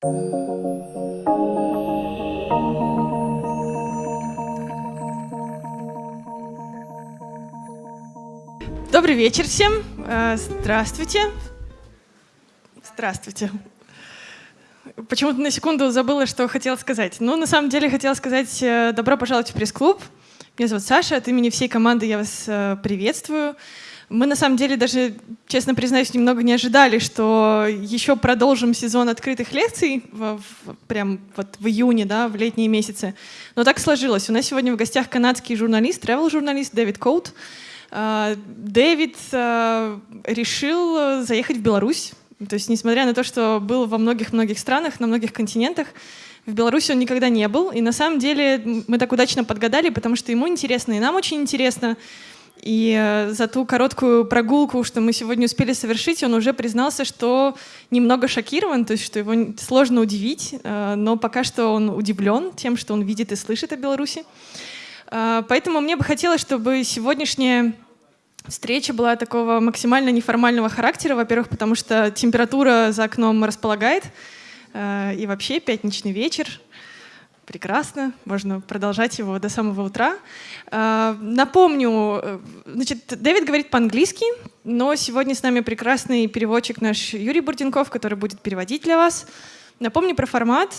Добрый вечер всем. Э, здравствуйте. Здравствуйте. Почему-то на секунду забыла, что хотела сказать. Ну, на самом деле, хотела сказать э, добро пожаловать в пресс-клуб. Меня зовут Саша, от имени всей команды я вас э, приветствую. Мы, на самом деле, даже, честно признаюсь, немного не ожидали, что еще продолжим сезон открытых лекций в, в, прям вот в июне, да, в летние месяцы. Но так сложилось. У нас сегодня в гостях канадский журналист, travel-журналист Дэвид Коут. Э, Дэвид решил заехать в Беларусь то есть, несмотря на то, что был во многих-многих странах, на многих континентах, в Беларуси он никогда не был. И на самом деле мы так удачно подгадали, потому что ему интересно, и нам очень интересно. И э, за ту короткую прогулку, что мы сегодня успели совершить, он уже признался, что немного шокирован, то есть что его сложно удивить, э, но пока что он удивлен тем, что он видит и слышит о Беларуси. Э, поэтому мне бы хотелось, чтобы сегодняшняя Встреча была такого максимально неформального характера, во-первых, потому что температура за окном располагает, и вообще пятничный вечер, прекрасно, можно продолжать его до самого утра. Э, напомню, э, значит, Дэвид говорит по-английски, но сегодня с нами прекрасный переводчик наш Юрий Бурденков, который будет переводить для вас. Напомню про формат.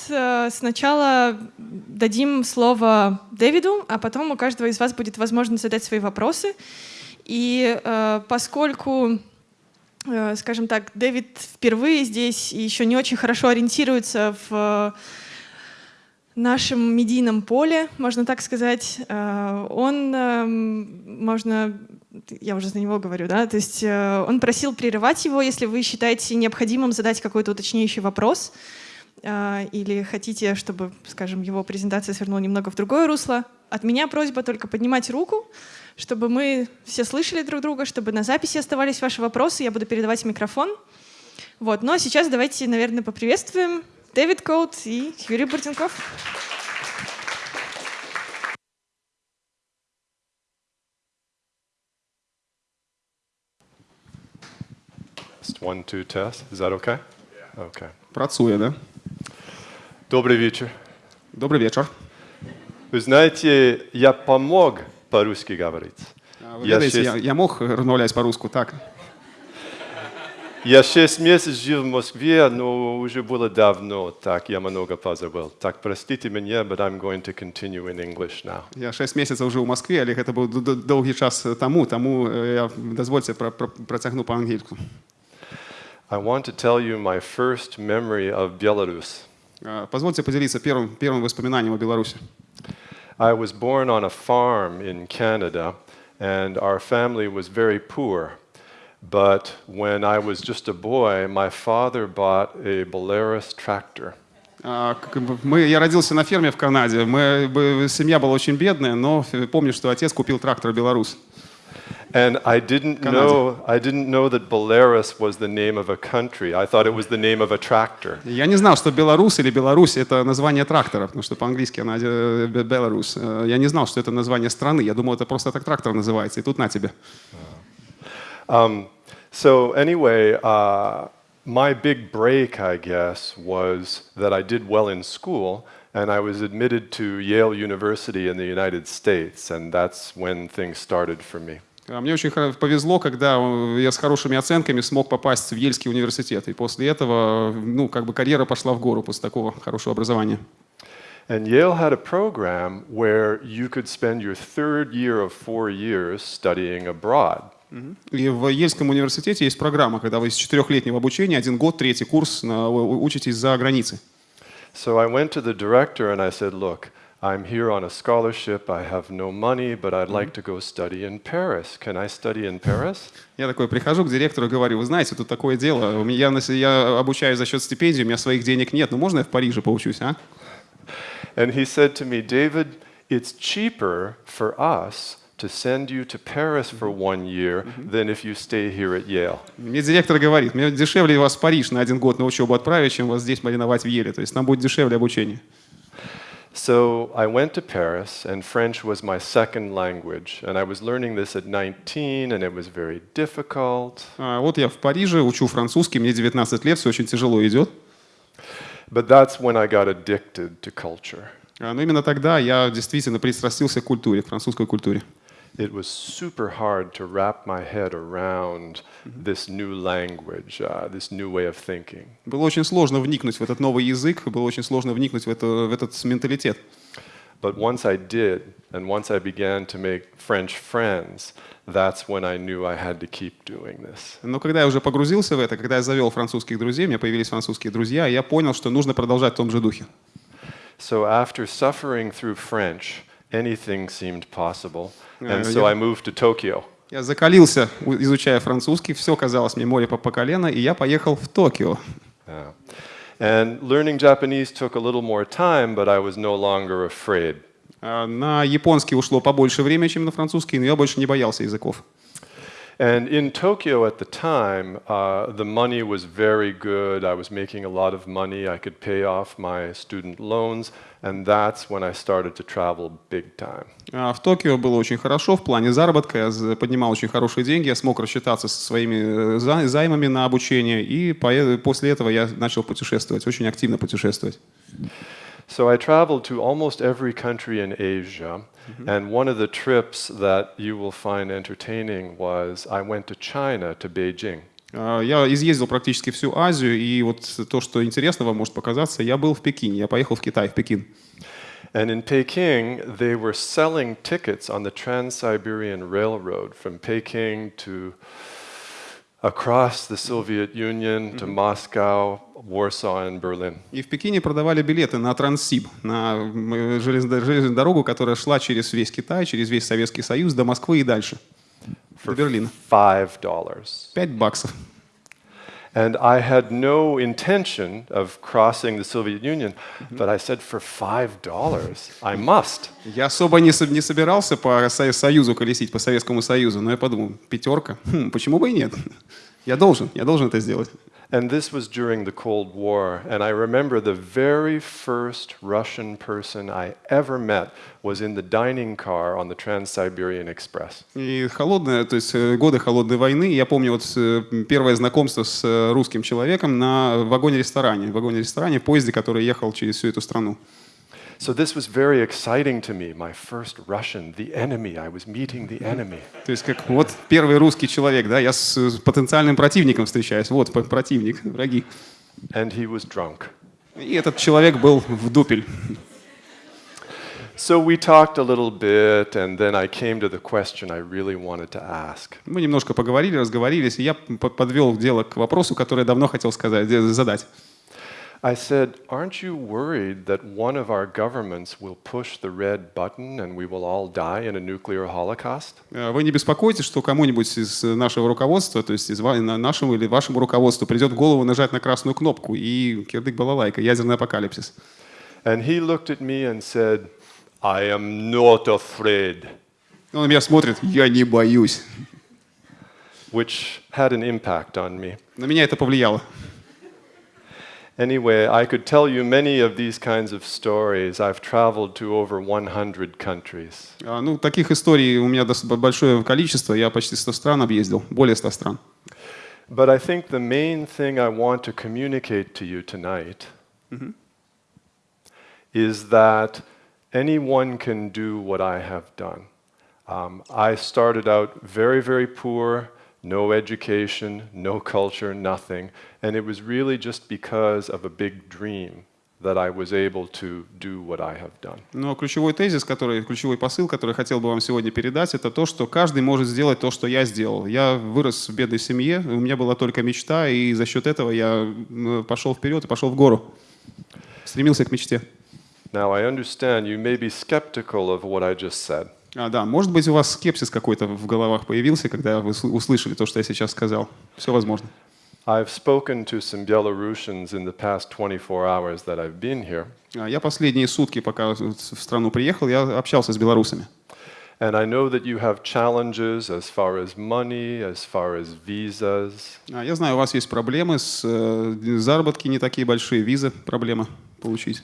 Сначала дадим слово Дэвиду, а потом у каждого из вас будет возможность задать свои вопросы. И э, поскольку, э, скажем так, Дэвид впервые здесь и еще не очень хорошо ориентируется в нашем медийном поле, можно так сказать, э, он, э, можно, я уже за него говорю, да, то есть э, он просил прерывать его, если вы считаете необходимым задать какой-то уточняющий вопрос, э, или хотите, чтобы, скажем, его презентация свернула немного в другое русло. От меня просьба только поднимать руку, чтобы мы все слышали друг друга, чтобы на записи оставались ваши вопросы. Я буду передавать микрофон. Вот. Ну а сейчас давайте, наверное, поприветствуем Дэвид Коут и Юрий Буртенков. One, two, test. Is that okay? Okay. Працує, да? Добрый вечер. Добрый вечер. Вы знаете, я помог по-русски говорить. Вы я, я, я мог розмовляти по-русски так. Я шесть месяцев жил в Москве, но уже было давно, так я много позабыл. Так, простите меня, but I'm going to continue in English now. Я шесть месяцев жил в Москве, але гэта быў доўгі час таму, таму я дазвольце пра, пра, працягну па-ангельску. I want to tell you my first memory of Belarus. Позвольте поделиться первым, первым воспоминанием о Беларуси. I was born on a farm in Canada, and our family was very poor. But when I was just a boy, my father bought a Belarus tractor. Мы, я родился на ферме в Канаде. Мы, семья была очень бедная, но помню, что отец купил трактор «Беларусь». And I didn't know I didn't know that Belarus was the name of a country. I thought it was the name of a tractor. Я не знал, что Беларусь или Беларусь это название трактора, потому что по-английски она Беларусь. Я не знал, что это название страны. Я думал, это просто так трактор называется. И тут на тебе. Um, so anyway, uh, my big break, I guess, was that I did well in school and I was admitted to Yale University in the United States, and that's when things started for me. Мне очень повезло, когда я с хорошими оценками смог попасть в Ельский университет. И после этого, ну, как бы карьера пошла в гору после такого хорошего образования. And Yale had a program where you could spend your third year of four years studying abroad. И в Ельском университете есть программа, когда вы из четырехлетнего обучения один год, третий курс учитесь за границей. So I went to the director and I said, look, I'm here on a scholarship, I have no money, but I'd like to go study in Paris. Can I study in Paris? Я такой прихожу к директору и говорю, вы знаете, тут такое дело, я, я обучаюсь за счет стипендии, у меня своих денег нет, ну можно я в Париже поучусь, а? And he said to me, David, it's cheaper for us to send you to Paris for one year than if you stay here at Yale. Мне директор говорит, мне дешевле вас в Париж на один год на учебу отправить, чем вас здесь мариновать в Еле. То есть нам будет дешевле обучение. So I went to Paris, and French was my second language. And I was learning this at 19, and it was very difficult. А, вот я в Париже учу французский, мне 19 лет, все очень тяжело идет. But that's when I got addicted to culture. А, Но именно тогда я действительно пристрастился к культуре, к французской культуре. It was super hard to wrap my head around this new language, uh, this new way of thinking. Было очень сложно вникнуть в этот новый язык, было очень сложно вникнуть в, это, в этот менталитет. But once I did, and once I began to make French friends, that's when I knew I had to keep doing this. Но когда я уже погрузился в это, когда я завел французских друзей, у меня появились французские друзья, я понял, что нужно продолжать в том же духе. So after suffering through French, anything seemed possible, Yeah, and so yeah. I moved to Tokyo. Я закалился, у- изучая французский, все казалось мне море по, по колено, и я поехал в Токио. Yeah. And learning Japanese took a little more time, but I was no longer afraid. А, На японский ушло побольше времени, чем на французский, но я больше не боялся языков. And in Tokyo at the time, uh, the money was very good. I was making a lot of money. I could pay off my student loans, and that's when I started to travel big time. А В Токио было очень хорошо в плане заработка, я поднимал очень хорошие деньги, я смог рассчитаться со своими э, за- займами на обучение, и после этого я начал путешествовать, очень активно путешествовать. So I traveled to almost every country in Asia, and one of the trips that you will find entertaining was I went to China, to Beijing. А, Я изъездил практически всю Азию, и вот то, что интересно вам может показаться, я был в Пекине, я поехал в Китай, в Пекин. And in Peking, they were selling tickets on the Trans Siberian Railroad from Peking to across the Soviet Union to Moscow, Warsaw, and Berlin. И в Пекине продавали билеты на Транссиб, на железную дорогу, которая шла через весь Китай, через весь Советский Союз, до Москвы и дальше, до Берлина. Five dollars. Пять баксов. And I had no intention of crossing the Soviet Union, but I said, for five dollars, I must. Я особо не, со- не собирался по Со- Союзу колесить, по Советскому Союзу, но я подумал, пятерка, хм, почему бы и нет? Я должен, я должен это сделать. And this was during the Cold War. And I remember the very first Russian person I ever met was in the dining car on the Trans Siberian Express. И холодная, то есть э, годы холодной войны, я помню вот э, первое знакомство с э, русским человеком на вагоне-ресторане, в вагоне-ресторане, в поезде, который ехал через всю эту страну. So this was very exciting to me. My first Russian, the enemy. I was meeting the enemy. То есть как вот первый русский человек, да, я с, потенциальным противником встречаюсь, вот противник, враги. And he was drunk. И этот человек был в дупель. So we talked a little bit, and then I came to the question I really wanted to ask. Мы немножко поговорили, разговорились, и я подвел дело к вопросу, который я давно хотел сказать, задать. I said, Aren't you worried that one of our governments will push the red button and we will all die in a nuclear holocaust? Э, Вы не беспокойтесь, что кому-нибудь из э, нашего руководства, то есть из ва- на- нашему или вашему руководству придет в голову нажать на красную кнопку и кирдык балалайка, ядерный апокалипсис. And he looked at me and said, I am not afraid, Он на меня смотрит, я не боюсь. which had an impact on me. На меня это повлияло. Anyway, I could tell you many of these kinds of stories. I've traveled to over 100 countries. А, Ну, таких историй у меня дос- большое количество, я почти 100 стран объездил, более 100 стран. But I think the main thing I want to communicate to you tonight is that anyone can do what I have done. Um, I started out very, very poor, no education, no culture, nothing. And it was really just because of a big dream that I was able to do what I have done. Но ключевой тезис, который, ключевой посыл, который я хотел бы вам сегодня передать, это то, что каждый может сделать то, что я сделал. Я вырос в бедной семье, у меня была только мечта, и за счет этого я пошел вперед и пошел в гору. Стремился к мечте. Now, I understand you may be skeptical of what I just said. А, да, может быть, у вас скепсис какой-то в головах появился, когда вы сл- услышали то, что я сейчас сказал. Все возможно. I've spoken to some Belarusians in the past 24 hours that I've been here, А, Я последние сутки, пока в страну приехал, я общался с белорусами. and I know that you have challenges as far as money, as far as visas. А, Я знаю, у вас есть проблемы с э, заработки не такие большие, визы проблема получить.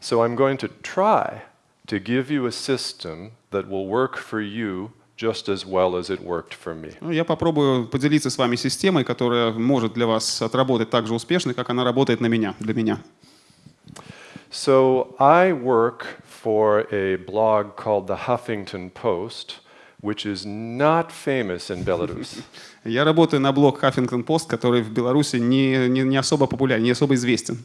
So I'm going to try to give you a system that will work for you just as well as it worked for me. Ну, я попробую поделиться с вами системой, которая может для вас отработать так же успешно, как она работает на меня, для меня. So I work for a blog called the Huffington Post, which is not famous in Belarus. Я работаю на блог Huffington Post, который в Беларуси не, не, не особо популярен, не особо известен.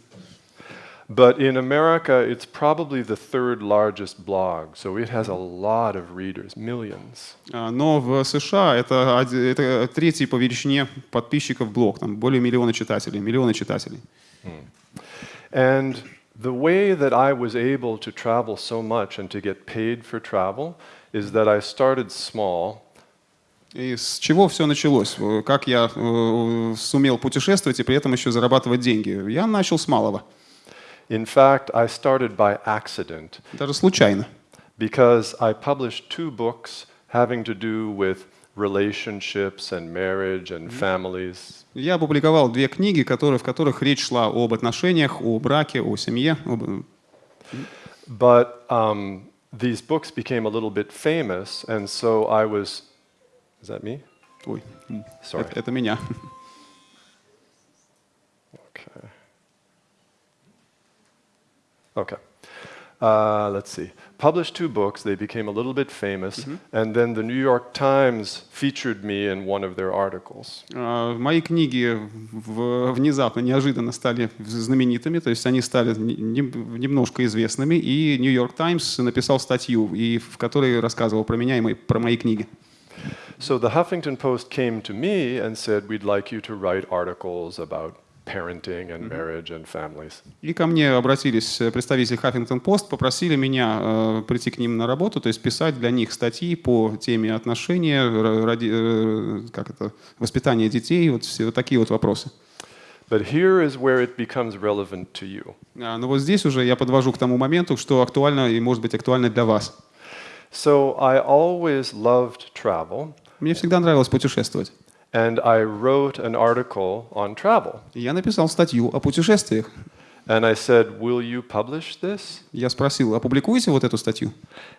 But in America, it's probably the third largest blog, so it has a lot of readers, millions. А, Но в США это, оди- это третий по величине подписчиков блог, там более миллиона читателей, миллионы читателей. And the way that I was able to travel so much and to get paid for travel is that I started small И с чего все началось? Э, Как я э, сумел путешествовать и при этом еще зарабатывать деньги? Я начал с малого, In fact, I started by accident даже случайно. because I published two books having to do with relationships and marriage and families. Я опубликовал две книги, которые, в которых речь шла об отношениях, о браке, о семье. об- But um, these books became a little bit famous, and so I was. Is that me? Ой, м, Sorry. это, это меня. Okay. Uh, let's see. Published two books, they became a little bit famous, and then the New York Times featured me in one of their articles. А, Мои книги в- внезапно, неожиданно стали знаменитыми, то есть они стали не- не- немножко известными, и New York Times написал статью, и в которой рассказывал про меня и мои- про мои книги. So the Huffington Post came to me and said, We'd like you to write articles about parenting and marriage and families. И ко мне обратились э, представители Huffington Post, попросили меня э, прийти к ним на работу, то есть писать для них статьи по теме отношения, р- роди- э, как это, воспитания детей, вот все вот такие вот вопросы. But here is where it becomes relevant to you. А, Но вот здесь уже я подвожу к тому моменту, что актуально и может быть актуально для вас. So I always loved travel, Мне всегда нравилось путешествовать. And I wrote an article on travel. И Я написал статью о путешествиях. And I said, Will you publish this? Я спросил, опубликуете вот эту статью?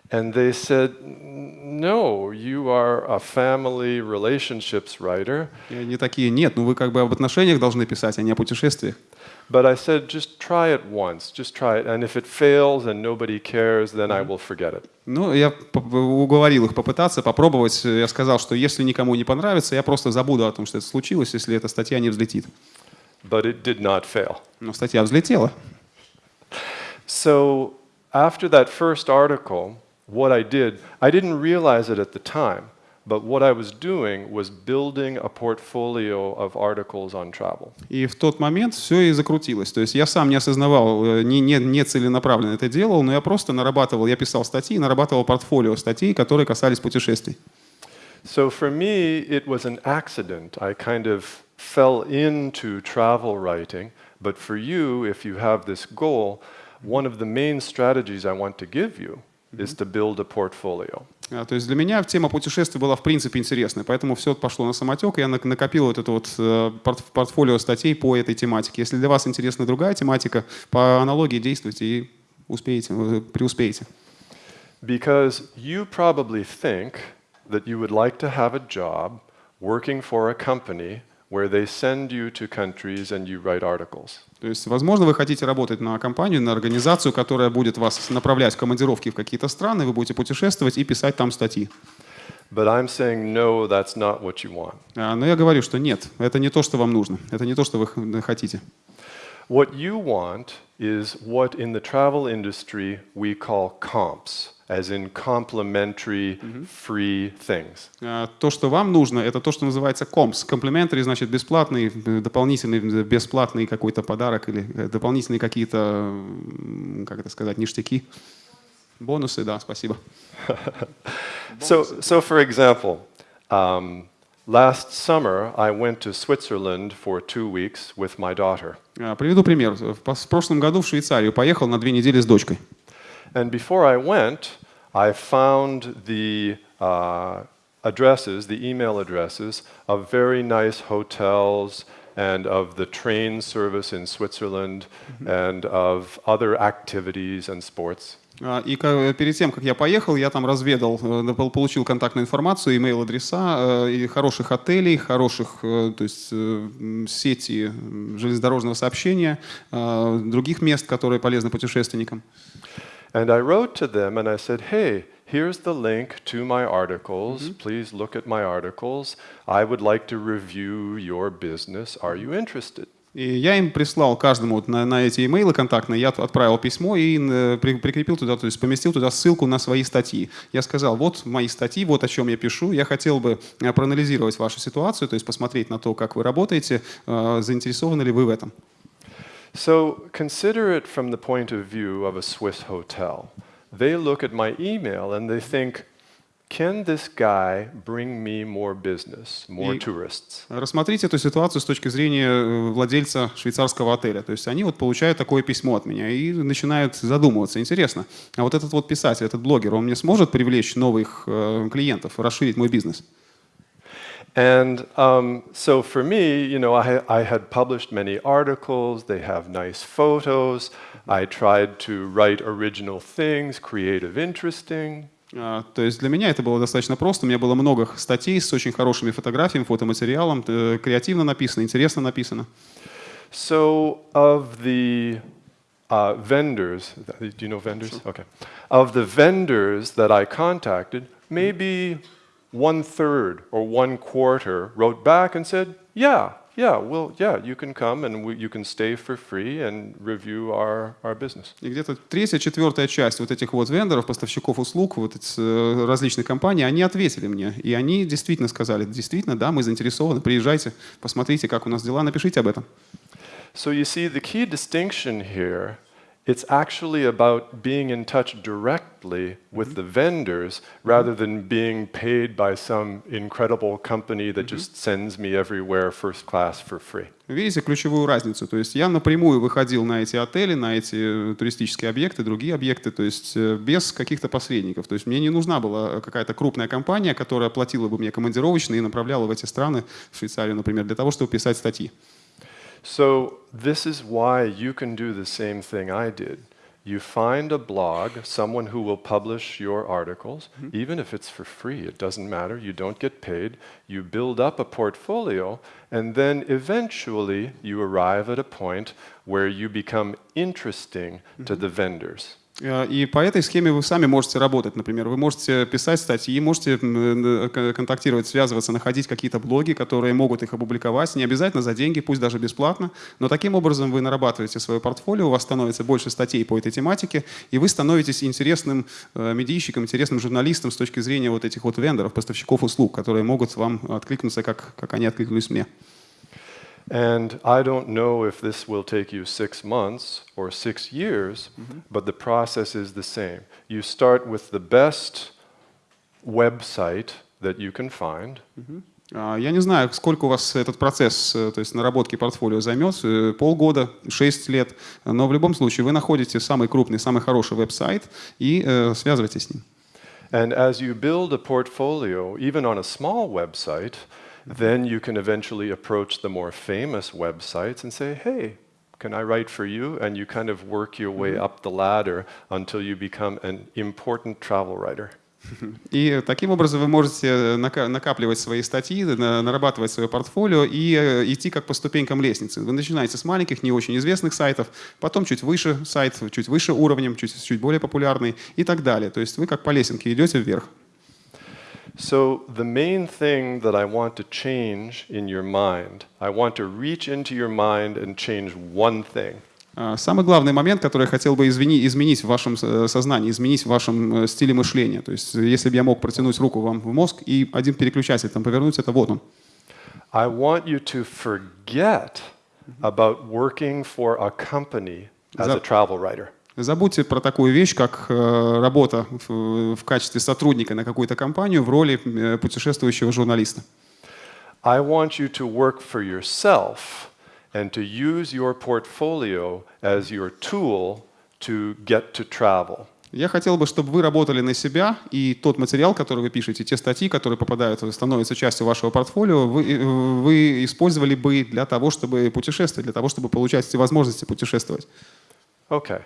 And they said, No, you are a family relationships writer. И они такие, нет, ну вы как бы об отношениях должны писать, а не о путешествиях. But I said, Just try it once, just try it. And if it fails and nobody cares, then I will forget it. Ну, я поп- уговорил их попытаться, попробовать. Я сказал, что если никому не понравится, я просто забуду о том, что это случилось, если эта статья не взлетит. But it did not fail. Но статья взлетела. So after that first article, what I did, I didn't realize it at the time, but what I was doing was building a portfolio of articles on travel. И в тот момент все и закрутилось. То есть я сам не осознавал, э, не, не, не целенаправленно это делал, но я просто нарабатывал, я писал статьи, нарабатывал портфолио статей, которые касались путешествий. So for me, it was an accident. I kind of fell into travel writing. But for you, if you have this goal, one of the main strategies I want to give you is to build a portfolio. То есть для меня тема путешествий была в принципе интересной, поэтому все пошло на самотек, и я нак- накопил вот это вот э, порт- портфолио статей по этой тематике. Если для вас интересна другая тематика, по аналогии действуйте и успеете, э, преуспеете. Because you probably think that you would like to have a job working for a company where they send you to countries and you write articles. То есть, возможно, вы хотите работать на компанию, на организацию, которая будет вас направлять в командировки в какие-то страны, вы будете путешествовать и писать там статьи. But I'm saying, no, that's not what you want. А, Но я говорю, что нет, это не то, что вам нужно, это не то, что вы хотите. What you want is what in the travel industry we call comps, as in complementary free things. А, То, что вам нужно, это то, что называется комс. Комплиментарий значит бесплатный, э, дополнительный, э, бесплатный какой-то подарок или э, дополнительные какие-то, как это сказать, ништяки. Бонусы, да, спасибо. So, so for example, um, last summer I went to Switzerland for two weeks with my daughter. А, Приведу пример. В прошлом году в Швейцарию поехал на две недели с дочкой. And before I went, I found the uh, addresses, the email addresses of very nice hotels and of the train service in Switzerland and of other activities and sports. А, И ка- перед тем, как я поехал, я там разведал, э, пол- получил контактную информацию, имейл-адреса э, и хороших отелей, хороших, э, то есть э, м, сети м, железнодорожного сообщения, э, других мест, которые полезны путешественникам. And I wrote to them and I said, hey, here's the link to my articles. Please look at my articles. I would like to review your business. Are you interested? И я им прислал каждому вот на, на эти имейлы контактные, я отправил письмо и э, при- прикрепил туда, то есть поместил туда ссылку на свои статьи. Я сказал, вот мои статьи, вот о чем я пишу. Я хотел бы э, проанализировать вашу ситуацию, то есть посмотреть на то, как вы работаете, э, заинтересованы ли вы в этом. So consider it from the point of view of a Swiss hotel. They look at my email and they think, can this guy bring me more business, more tourists? Рассмотрите эту ситуацию с точки зрения э, владельца швейцарского отеля. То есть они вот получают такое письмо от меня и начинают задумываться. Интересно, а вот этот вот писатель, этот блогер, он мне сможет привлечь новых э, клиентов, расширить мой бизнес? And um, so for me, you know, I, I had published many articles, they have nice photos. I tried to write original things, creative, interesting. А, То есть для меня это было достаточно просто. У меня было много статей с очень хорошими фотографиями, фотоматериалом, э, креативно написано, интересно написано. So, of the uh, vendors, do you know vendors? Okay. Of the vendors that I contacted, maybe one third or one quarter wrote back and said, Yeah, yeah, well, yeah, you can come and we, you can stay for free and review our, our business. И где-то третья, четвертая часть вот этих вот вендоров, поставщиков услуг, вот эти э, различных компаний, они ответили мне. И они действительно сказали, действительно, да, мы заинтересованы, приезжайте, посмотрите, как у нас дела, напишите об этом. So, you see, the key distinction here. It's actually about being in touch directly with the vendors rather than being paid by some incredible company that just sends me everywhere first class for free. Видите ключевую разницу? То есть я напрямую выходил на эти отели, на эти э, туристические объекты, другие объекты, то есть э, без каких-то посредников. То есть мне не нужна была какая-то крупная компания, которая платила бы мне командировочные и направляла в эти страны, в Швейцарию, например, для того, чтобы писать статьи. So, this is why you can do the same thing I did. You find a blog, someone who will publish your articles, mm-hmm. even if it's for free, it doesn't matter, you don't get paid. You build up a portfolio, and then eventually you arrive at a point where you become interesting to mm-hmm. the vendors. Э, И по этой схеме вы сами можете работать. Например, вы можете писать статьи, можете э, контактировать, связываться, находить какие-то блоги, которые могут их опубликовать, не обязательно за деньги, пусть даже бесплатно. Но таким образом вы нарабатываете свое портфолио, у вас становится больше статей по этой тематике, и вы становитесь интересным э, медийщиком, интересным журналистом с точки зрения вот этих вот вендоров, поставщиков услуг, которые могут вам откликнуться, как, как они откликнулись мне. And I don't know if this will take you six months or six years, but the process is the same. You start with the best website that you can find. А, Я не знаю, сколько у вас этот процесс, э, то есть наработки портфолио займет, э, полгода, шесть лет, но в любом случае вы находите самый крупный, самый хороший веб-сайт и э, связываетесь с ним. And as you build a portfolio, even on a small website, then you can eventually approach the more famous websites and say, hey, can I write for you? And you kind of work your way up the ladder until you become an important travel writer. И таким образом вы можете нака- накапливать свои статьи, на- нарабатывать свое портфолио и э, идти как по ступенькам лестницы. Вы начинаете с маленьких, не очень известных сайтов, потом чуть выше сайт, чуть выше уровнем, чуть, чуть более популярный и так далее. То есть вы как по лесенке идете вверх. So, the main thing that I want to change in your mind, I want to reach into your mind and change one thing. А, Самый главный момент, который я хотел бы извини- изменить в вашем э, сознании, изменить в вашем э, стиле мышления. То есть, э, если бы я мог протянуть руку вам в мозг и один переключатель там повернуть, это вот он. I want you to forget about working for a company as a That- travel writer. Забудьте про такую вещь, как э, работа в, качестве сотрудника на какую-то компанию в роли э, путешествующего журналиста. I want you to work for yourself and to use your portfolio as your tool to get to travel. Я хотел бы, чтобы вы работали на себя, и тот материал, который вы пишете, те статьи, которые попадают, становятся частью вашего портфолио, вы, э, вы использовали бы для того, чтобы путешествовать, для того, чтобы получать эти возможности путешествовать. Okay.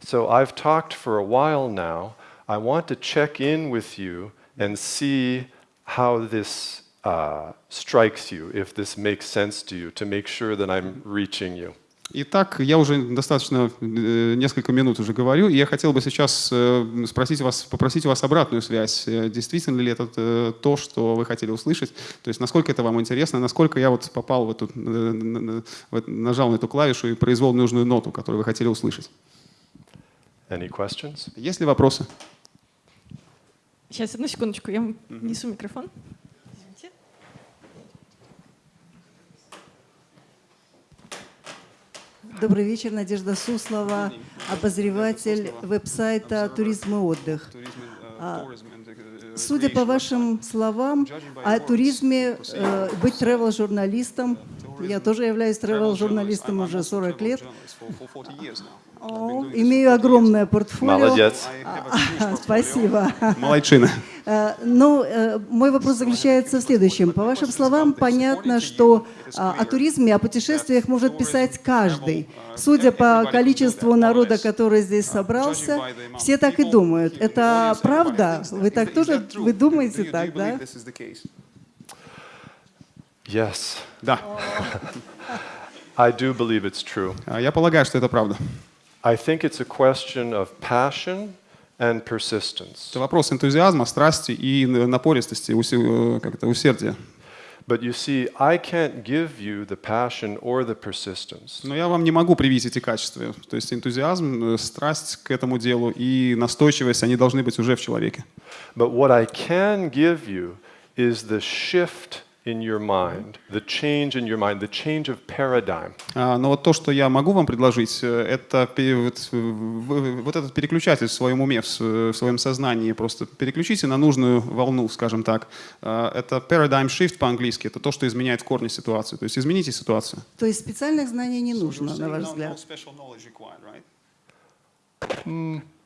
So I've talked for a while now. I want to check in with you and see how this uh, strikes you, if this makes sense to you, to make sure that I'm reaching you. Итак, я уже достаточно э, несколько минут уже говорю, и я хотел бы сейчас э, спросить вас, попросить у вас обратную связь. Э, Действительно ли это э, то, что вы хотели услышать? То есть насколько это вам интересно, насколько я вот попал в эту, э, на- на- в это- нажал на эту клавишу и произвел нужную ноту, которую вы хотели услышать. Any questions? Есть ли вопросы? Сейчас, одну секундочку, я несу микрофон. Извините. Добрый вечер, Надежда Суслова, обозреватель веб-сайта «Туризм и отдых». А, Судя по вашим словам, о туризме, э, быть travel-журналистом, я тоже являюсь travel-журналистом уже 40 лет, О, имею огромное портфолио. Молодец. А, Спасибо. Молодчина. Э, Ну, э, мой вопрос заключается в следующем. По вашим словам, понятно, что а, о туризме, о путешествиях может писать каждый. Судя по количеству народа, который здесь собрался, все так и думают. Это правда? Вы так тоже, вы думаете так, да? Yes, Да. I do believe it's true. А, Я полагаю, что это правда. I think it's a question of passion and persistence. Это вопрос энтузиазма, страсти и напористости, э, как это, усердия. But you see, I can't give you the passion or the persistence. Но я вам не могу привить эти качества. То есть энтузиазм, э, страсть к этому делу и настойчивость, они должны быть уже в человеке. But what I can give you is the shift in your mind, the change in your mind, the change of paradigm. А, Но вот то, что я могу вам предложить, э, это вот, вот этот переключатель в своем уме, в своем сознании. Просто переключите на нужную волну, скажем так. А, Это paradigm shift по-английски. Это то, что изменяет в корне ситуацию. То есть измените ситуацию. То есть специальных знаний не нужно, на ваш взгляд?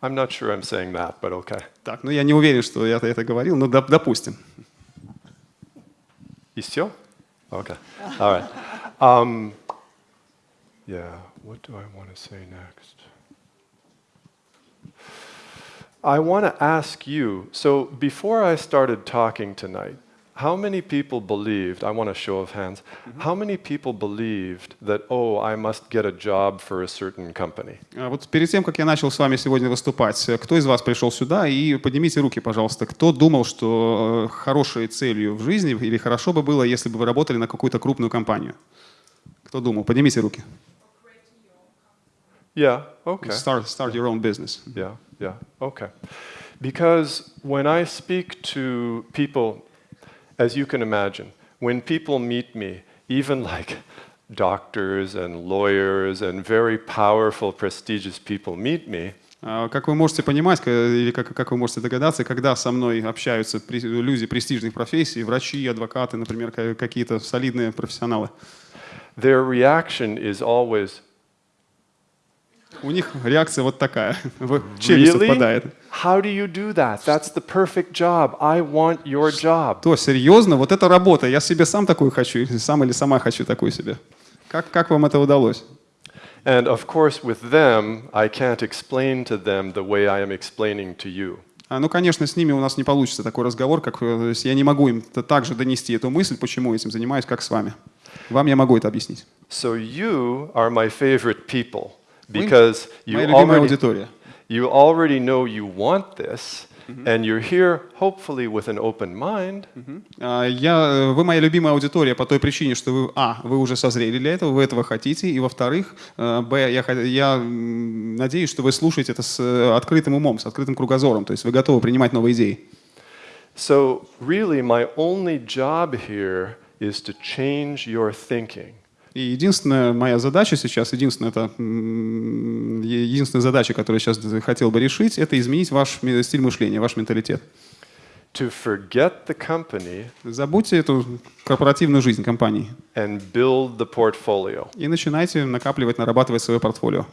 I'm not sure I'm saying that, but okay. Так, ну я не уверен, что я это говорил, но доп- допустим. You still? Okay. All right. Um, yeah, what do I want to say next? I want to ask you, so before I started talking tonight, how many people believed, I want a show of hands, how many people believed that, oh, I must get a job for a certain company? А Вот перед тем, как я начал с вами сегодня выступать, э, кто из вас пришел сюда? И поднимите руки, пожалуйста. Кто думал, что э, хорошей целью в жизни или хорошо бы было, если бы вы работали на какую-то крупную компанию? Кто думал? Поднимите руки. Yeah, okay. Start, start your own business. Yeah, yeah, okay. Because when I speak to people, as you can imagine, when people meet me, even like doctors and lawyers and very powerful, prestigious people meet me, А, Как вы можете понимать, к- или как, как вы можете догадаться, когда со мной общаются при- люди престижных профессий, врачи, адвокаты, например, ка- какие-то солидные профессионалы, their reaction is always, у них реакция вот такая. Челюсть Really? отпадает. How do you do that? That's the perfect job. I want your job. То, серьезно, вот это работа, я себе сам такую хочу, сам или сама хочу такую себе. Как, как вам это удалось? And of course, with them, I can't explain to them the way I am explaining to you. А, ну, конечно, с ними у нас не получится такой разговор, как э, я не могу им также донести эту мысль, почему я этим занимаюсь, как с вами. Вам я могу это объяснить. So you are my favorite people because you already, you already know you want this, and you're here hopefully with an open mind, А, Я, э, вы моя любимая аудитория по той причине, что вы, а, вы уже созрели для этого, вы этого хотите, и во-вторых, э, б, я, я надеюсь, что вы слушаете это с э, открытым умом, с открытым кругозором, то есть вы готовы принимать новые идеи. So, really, my only job here is to change your thinking. И единственная моя задача сейчас, единственная, это, единственная задача, которую я сейчас хотел бы решить, это изменить ваш стиль мышления, ваш менталитет. To forget the company Забудьте эту корпоративную жизнь компании and build the portfolio. и начинайте накапливать, нарабатывать свое портфолио.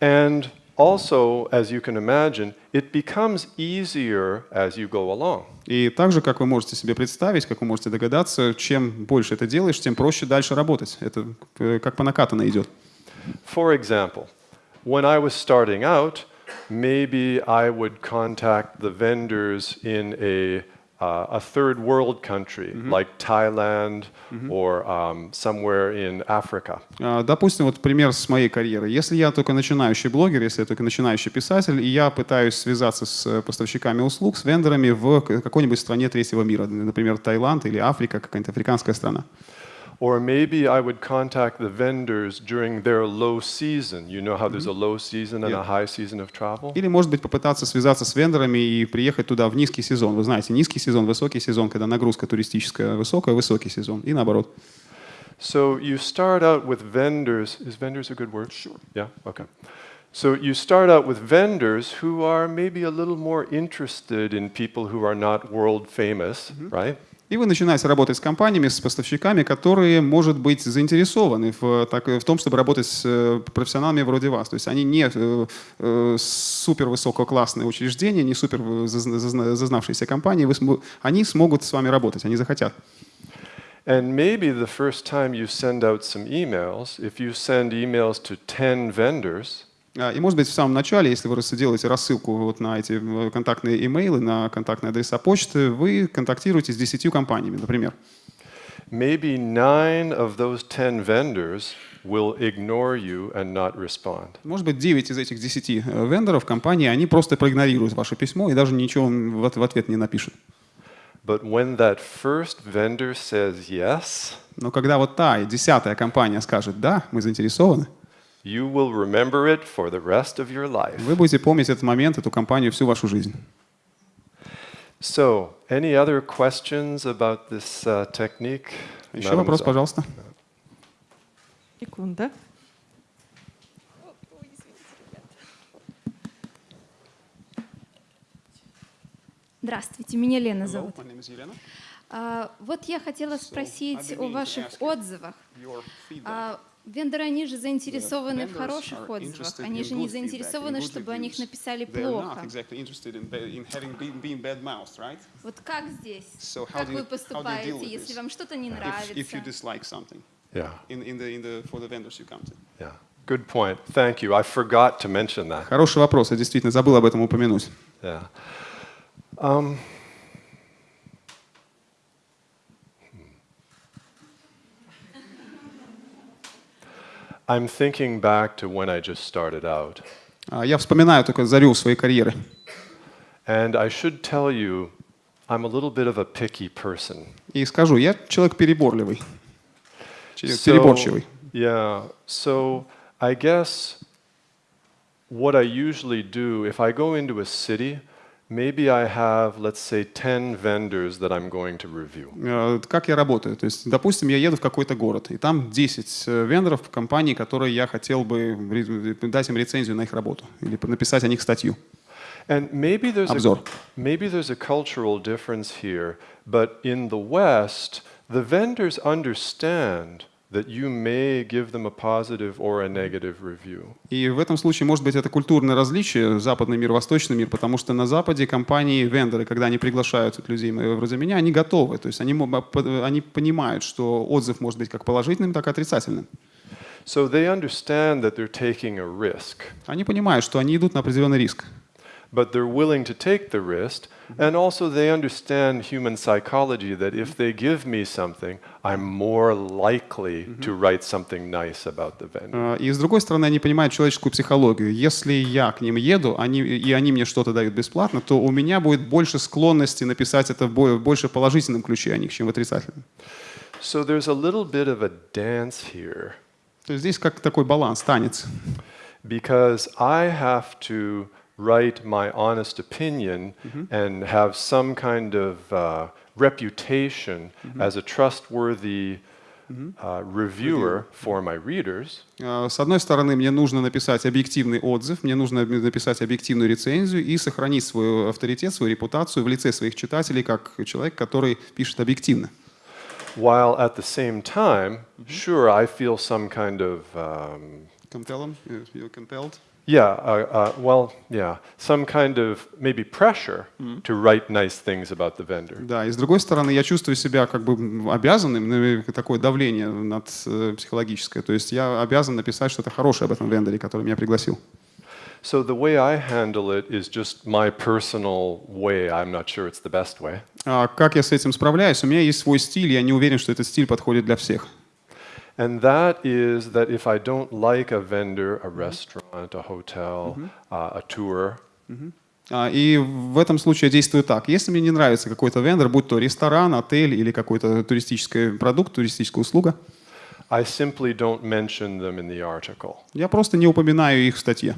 And also, as you can imagine, it becomes easier as you go along. И также, как вы можете себе представить, как вы можете догадаться, чем больше это делаешь, тем проще дальше работать. Это э, как по накатанной идет. For example, when I was starting out, maybe I would contact the vendors in a uh, a third world country like Thailand or um, somewhere in Africa. А, Допустим, вот пример с моей карьеры. Если я только начинающий блогер, если я только начинающий писатель, и я пытаюсь связаться с э, поставщиками услуг, с вендорами в какой-нибудь стране третьего мира, например, Таиланд или Африка, какая-нибудь африканская страна. Or maybe I would contact the vendors during their low season. You know how there's a low season and Yeah. a high season of travel? Или, может быть, попытаться связаться с вендорами и приехать туда в низкий сезон. Вы знаете, низкий сезон, высокий сезон, когда нагрузка туристическая высокая, высокий сезон. И наоборот. So you start out with vendors. Is vendors a good word? Sure. Yeah, okay. So you start out with vendors who are maybe a little more interested in people who are not world famous, right? И вы начинаете работать с компаниями, с поставщиками, которые, может быть, заинтересованы в, так, в том, чтобы работать с э, профессионалами вроде вас. То есть они не э, э, супер высококлассные учреждения, не супер зазна- зазнавшиеся компании. Вы они смогут с вами работать, они захотят. And maybe the first time you send out some emails, if you send emails to 10 vendors, И, может быть, в самом начале, если вы делаете рассылку вот на эти э, контактные имейлы, на контактные адреса почты, вы контактируете с 10 компаниями, например. maybe nine of those 10 vendors will ignore you and not respond. Может быть, 9 из этих 10 э, вендоров компании, они просто проигнорируют ваше письмо и даже ничего в ответ не напишут. But when that first vendor says yes, Но когда вот та десятая компания скажет «да, мы заинтересованы», you will remember it for the rest of your life. вы будете помнить этот момент, эту компанию всю вашу жизнь. So, any other questions about this uh, technique? Еще вопрос, пожалуйста. Секунда. Здравствуйте, меня Лена зовут. А, вот я хотела спросить о ваших отзывах. Вендоры, они же заинтересованы в хороших отзывах, они же не заинтересованы, чтобы о них написали плохо. Вот как здесь? Как вы поступаете, если вам что-то не нравится? dislike something Yeah, in, in the, in the, for the vendors you come to. yeah. Good point. Thank you. I forgot to mention that. Хороший вопрос, я действительно забыл об этом упомянуть. Yeah. Um, I'm thinking back to when I just started out. А, Я вспоминаю только зарю своей карьеры. And I should tell you, I'm a little bit of a picky person. И скажу, я человек переборливый, человек So- переборчивый. Yeah. So I guess what I usually do, if I go into a city, maybe I have, let's say, 10 vendors that I'm going to review. Э, Как я работаю? То есть, допустим, я еду в какой-то город, и там 10 э, вендоров, компаний, которые я хотел бы ре- дать им рецензию на их работу или написать о них статью. And maybe there's a, Обзор. maybe there's a cultural difference here, but in the West, the vendors understand that you may give them a positive or a negative review. И в этом случае, может быть, это культурное различие, западный мир, восточный мир, потому что на Западе компании, вендоры, когда они приглашают людей вроде меня, они готовы. То есть они, они понимают, что отзыв может быть как положительным, так и отрицательным. So they understand that they're taking a risk, Они понимают, что они идут на определенный риск. but they're willing to take the risk. And also, they understand human psychology that if they give me something, I'm more likely to write something nice about the vendor. Э, И с другой стороны, они понимают человеческую психологию. Если я к ним еду, они, и они мне что-то дают бесплатно, то у меня будет больше склонности написать это в бо- в больше положительном ключе о них, чем в отрицательном. So there's a little bit of a dance here. То есть здесь как такой баланс, танец. because I have to write my honest opinion and have some kind of uh, reputation as a trustworthy uh, reviewer for my readers. Э, С одной стороны, мне нужно написать объективный отзыв, мне нужно написать объективную рецензию и сохранить свой авторитет, свою репутацию в лице своих читателей как человек, который пишет объективно. While at the same time, sure, I feel some kind of um, compelled? Yeah, uh, uh, well, yeah, some kind of maybe pressure to write nice things about the vendor. Да, и с другой стороны, я чувствую себя как бы обязанным, ну, такое давление над э, психологическое. То есть я обязан написать что-то хорошее об этом вендоре, который меня пригласил. So the way I handle it is just my personal way. I'm not sure it's the best way. А как я с этим справляюсь? У меня есть свой стиль, я не уверен, что этот стиль подходит для всех. And that is that if I don't like a vendor, a restaurant, a hotel, uh, a tour, А, И в этом случае я действую так. Если мне не нравится какой-то вендор, будь то ресторан, отель или какой-то туристический продукт, туристическая услуга, I simply don't mention them in the article. я просто не упоминаю их в статье.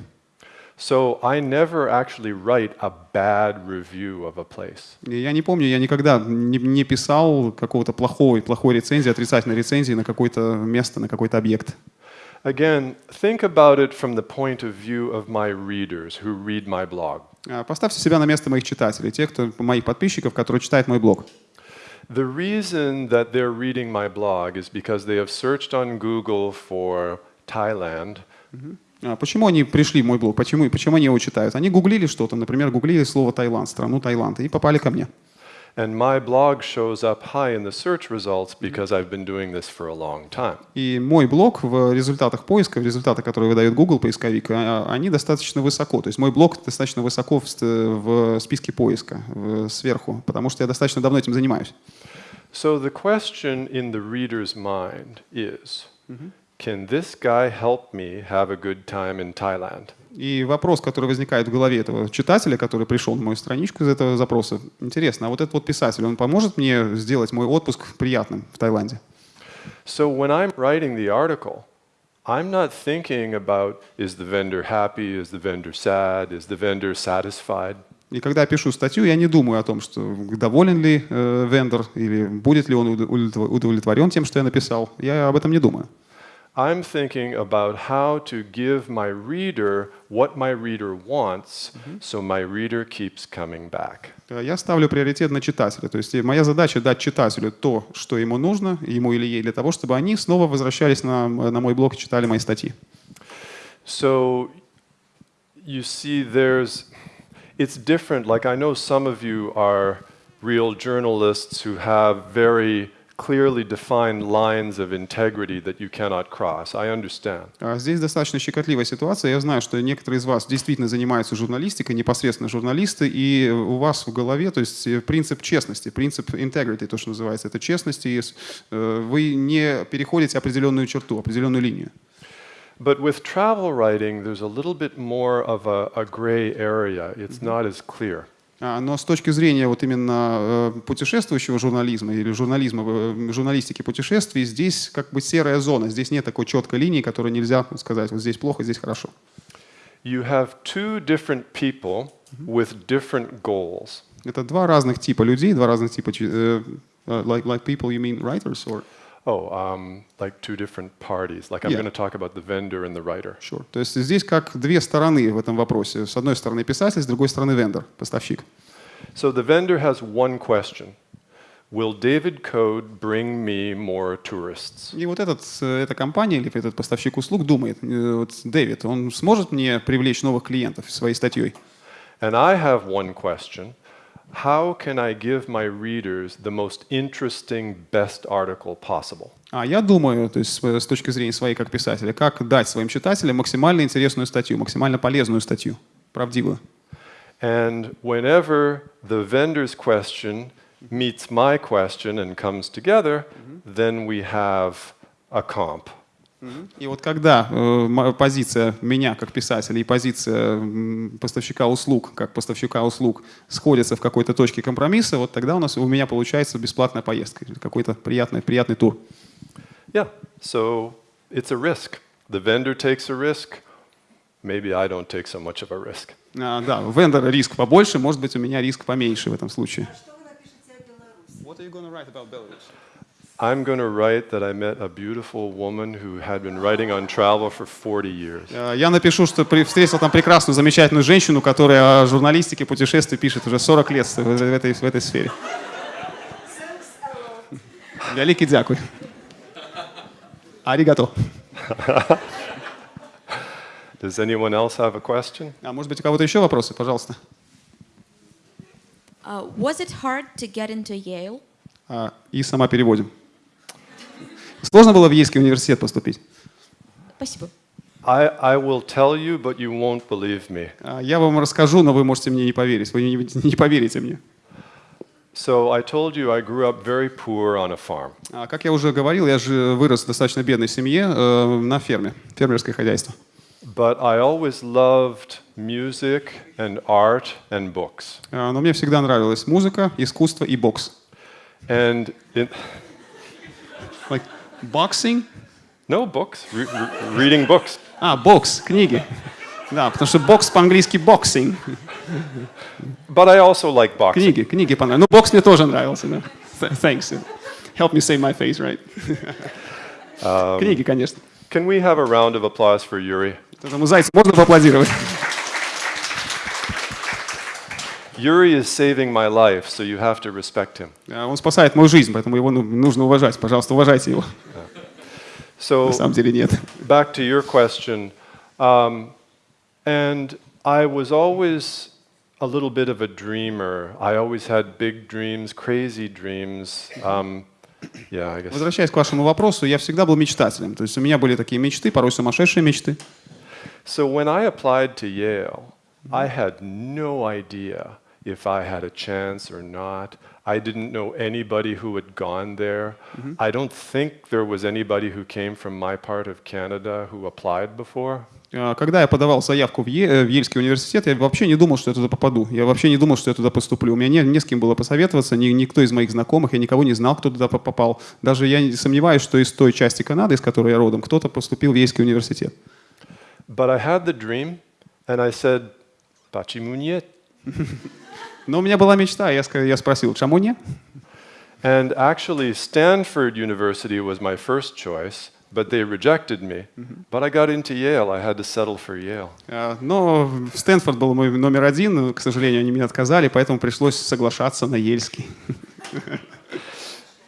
So I never actually write a bad review of a place. И Я не помню, я никогда не, не писал какого-то плохой, плохой рецензии, отрицательной рецензии на какое-то место, на какой-то объект. Again, think about it from the point of view of my readers who read my blog. А, Поставьте себя на место моих читателей, тех, кто, моих подписчиков, которые читают мой блог. The reason that they're reading my blog is because they have searched on Google for Thailand А Почему они пришли в мой блог? Почему, почему они его читают? Они гуглили что-то, например, гуглили слово Таиланд, страну Таиланд, и попали ко мне. And my blog shows up high in the search results because I've been doing this for a long time. И мой блог в результатах поиска, в результатах, которые выдает Google поисковик, а- они достаточно высоко. То есть мой блог достаточно высоко в, списке поиска, сверху, потому что я достаточно давно этим занимаюсь. So the question in the reader's mind is Can this guy help me have a good time in Thailand? И вопрос, который возникает в голове этого читателя, который пришел на мою страничку из этого запроса, интересно, а вот этот вот писатель, он поможет мне сделать мой отпуск приятным в Таиланде? So when I'm writing the article, I'm not thinking about is the vendor happy, is the vendor sad, is the vendor satisfied. И когда я пишу статью, я не думаю о том, что доволен ли э, вендор или будет ли он удов- удовлетворен тем, что я написал. Я об этом не думаю. I'm thinking about how to give my reader what my reader wants so my reader keeps coming back. Э, Я ставлю приоритет на читателя. То есть э, моя задача дать читателю то, что ему нужно, ему или ей, для того, чтобы они снова возвращались на, на мой блог и читали мои статьи. So you see, there's, it's different. Like I know some of you are real journalists who have very clearly defined lines of integrity that you cannot cross. I understand. А Здесь достаточно щекотливая ситуация. Я знаю, что некоторые из вас действительно занимаются журналистикой, непосредственно журналисты, и у вас в голове, то есть э, принцип честности, принцип integrity, то, что называется, это честность, и э, вы не переходите определенную черту, определенную линию. But with travel writing, there's a little bit more of a, a gray area. It's not as clear. А, Но с точки зрения вот именно э, путешествующего журнализма или журнализма, э, журналистики путешествий, здесь как бы серая зона. Здесь нет такой четкой линии, которую нельзя сказать, вот здесь плохо, здесь хорошо. You have two different people with different goals. Это два разных типа людей, два разных типа... э, like, like people, you mean writers? Or? Oh, um, like two different parties. Like I'm Yeah. going to talk about the vendor and the writer. Sure. То есть здесь как две стороны в этом вопросе. С одной стороны писатель, с другой стороны вендор, поставщик. So the vendor has one question Will David Code bring me more tourists? И вот этот, э, эта компания или этот поставщик услуг думает, э, вот Дэвид, он сможет мне привлечь новых клиентов своей статьей? And I have one question How can I give my readers the most interesting, best article possible? А я думаю, то есть с с точки зрения своей как писателя, как дать своим читателям максимально интересную статью, максимально полезную статью, правдивую. And whenever the vendor's question meets my question and comes together, then we have a comp. И вот когда э, позиция меня как писателя и позиция поставщика услуг как поставщика услуг сходятся в какой-то точке компромисса, вот тогда у нас у меня получается бесплатная поездка, какой-то приятный, приятный тур. Yeah, so it's a risk. The vendor takes a risk. Maybe I don't take so much of a risk. А, да, у вендора риск побольше, может быть, у меня риск поменьше в этом случае. What are you gonna write about Belarus? I'm going to write that I met a beautiful woman who had been writing on travel for 40 years. Э, Я напишу, что встретил там прекрасную, замечательную женщину, которая о журналистике, путешествий пишет уже 40 лет в этой, в этой сфере. Великий дякую. Аригато. Does anyone else have a question? А может быть, у кого-то еще вопросы? Пожалуйста. Uh, was it hard to get into Yale? А, и сама переводим. Сложно было в Ейский университет поступить? Спасибо. I, I will tell you, but you won't believe me. А, Я вам расскажу, но вы можете мне не поверить. Вы не, не поверите мне. So I told you I grew up very poor on a farm. А, Как я уже говорил, я же вырос в достаточно бедной семье э, на ферме, фермерское хозяйство. But I always loved music and art and books. А, Но мне всегда нравилась музыка, искусство и бокс. And in, Like boxing? no books, re- re- reading books. А, бокс, книги. Да, потому что бокс по-английски boxing. But I also like boxing. Книги, книги понравились. Ну, бокс мне тоже нравился, да. Th- Thanks. Help me save my face, right? Книги, конечно. Can we have a round of applause for Yuri? Этому зайцу можно поаплодировать? Yuri is saving my life, so you have to respect him. А, Он спасает мою жизнь, поэтому его ну, нужно уважать. Пожалуйста, уважайте его. So На самом деле нет. back to your question, um, and I was always a little bit of a dreamer. I always had big dreams, crazy dreams. Um, yeah, I guess. Возвращаясь к вашему вопросу, я всегда был мечтателем. То есть у меня были такие мечты, порой сумасшедшие мечты. So when I applied to Yale, I had no idea if I had a chance or not. I didn't know anybody who had gone there. I don't think there was anybody who came from my part of Canada who applied before. А, Когда я подавал заявку в, Е- э, в Ельский университет, я вообще не думал, что я туда попаду. Я вообще не думал, что я туда поступлю. У меня не, не с кем было посоветоваться, ни, никто из моих знакомых, я никого не знал, кто туда по- попал. Даже я не сомневаюсь, что из той части Канады, из которой я родом, кто-то поступил в Ельский университет. But I had the dream, and I said, Почему нет? Но у меня была мечта, я, я спросил, чему не? And actually, Stanford University was my first choice, but they rejected me. But I got into Yale. I had to settle for Yale. А, Но Стэнфорд был мой номер один, к сожалению, они меня отказали, поэтому пришлось соглашаться на Ельский.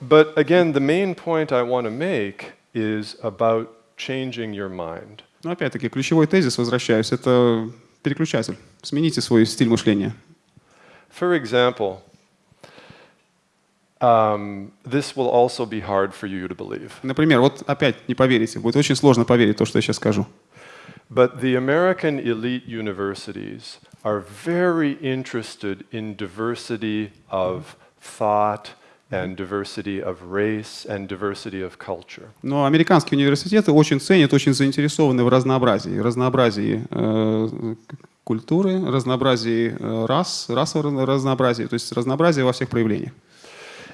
But again, the main point I want to make is about changing your mind. Но опять-таки, ключевой тезис, возвращаюсь, это переключатель. Смените свой стиль мышления. For example, um, this will also be hard for you to believe. Например, вот опять не поверите, будет очень сложно поверить то, что я сейчас скажу. But the American elite universities are very interested in diversity of thought and diversity of race and diversity of culture. Но американские университеты очень ценят, очень заинтересованы в разнообразии, разнообразии э, культуры, разнообразии э, рас, расового разнообразия, то есть разнообразие во всех проявлениях.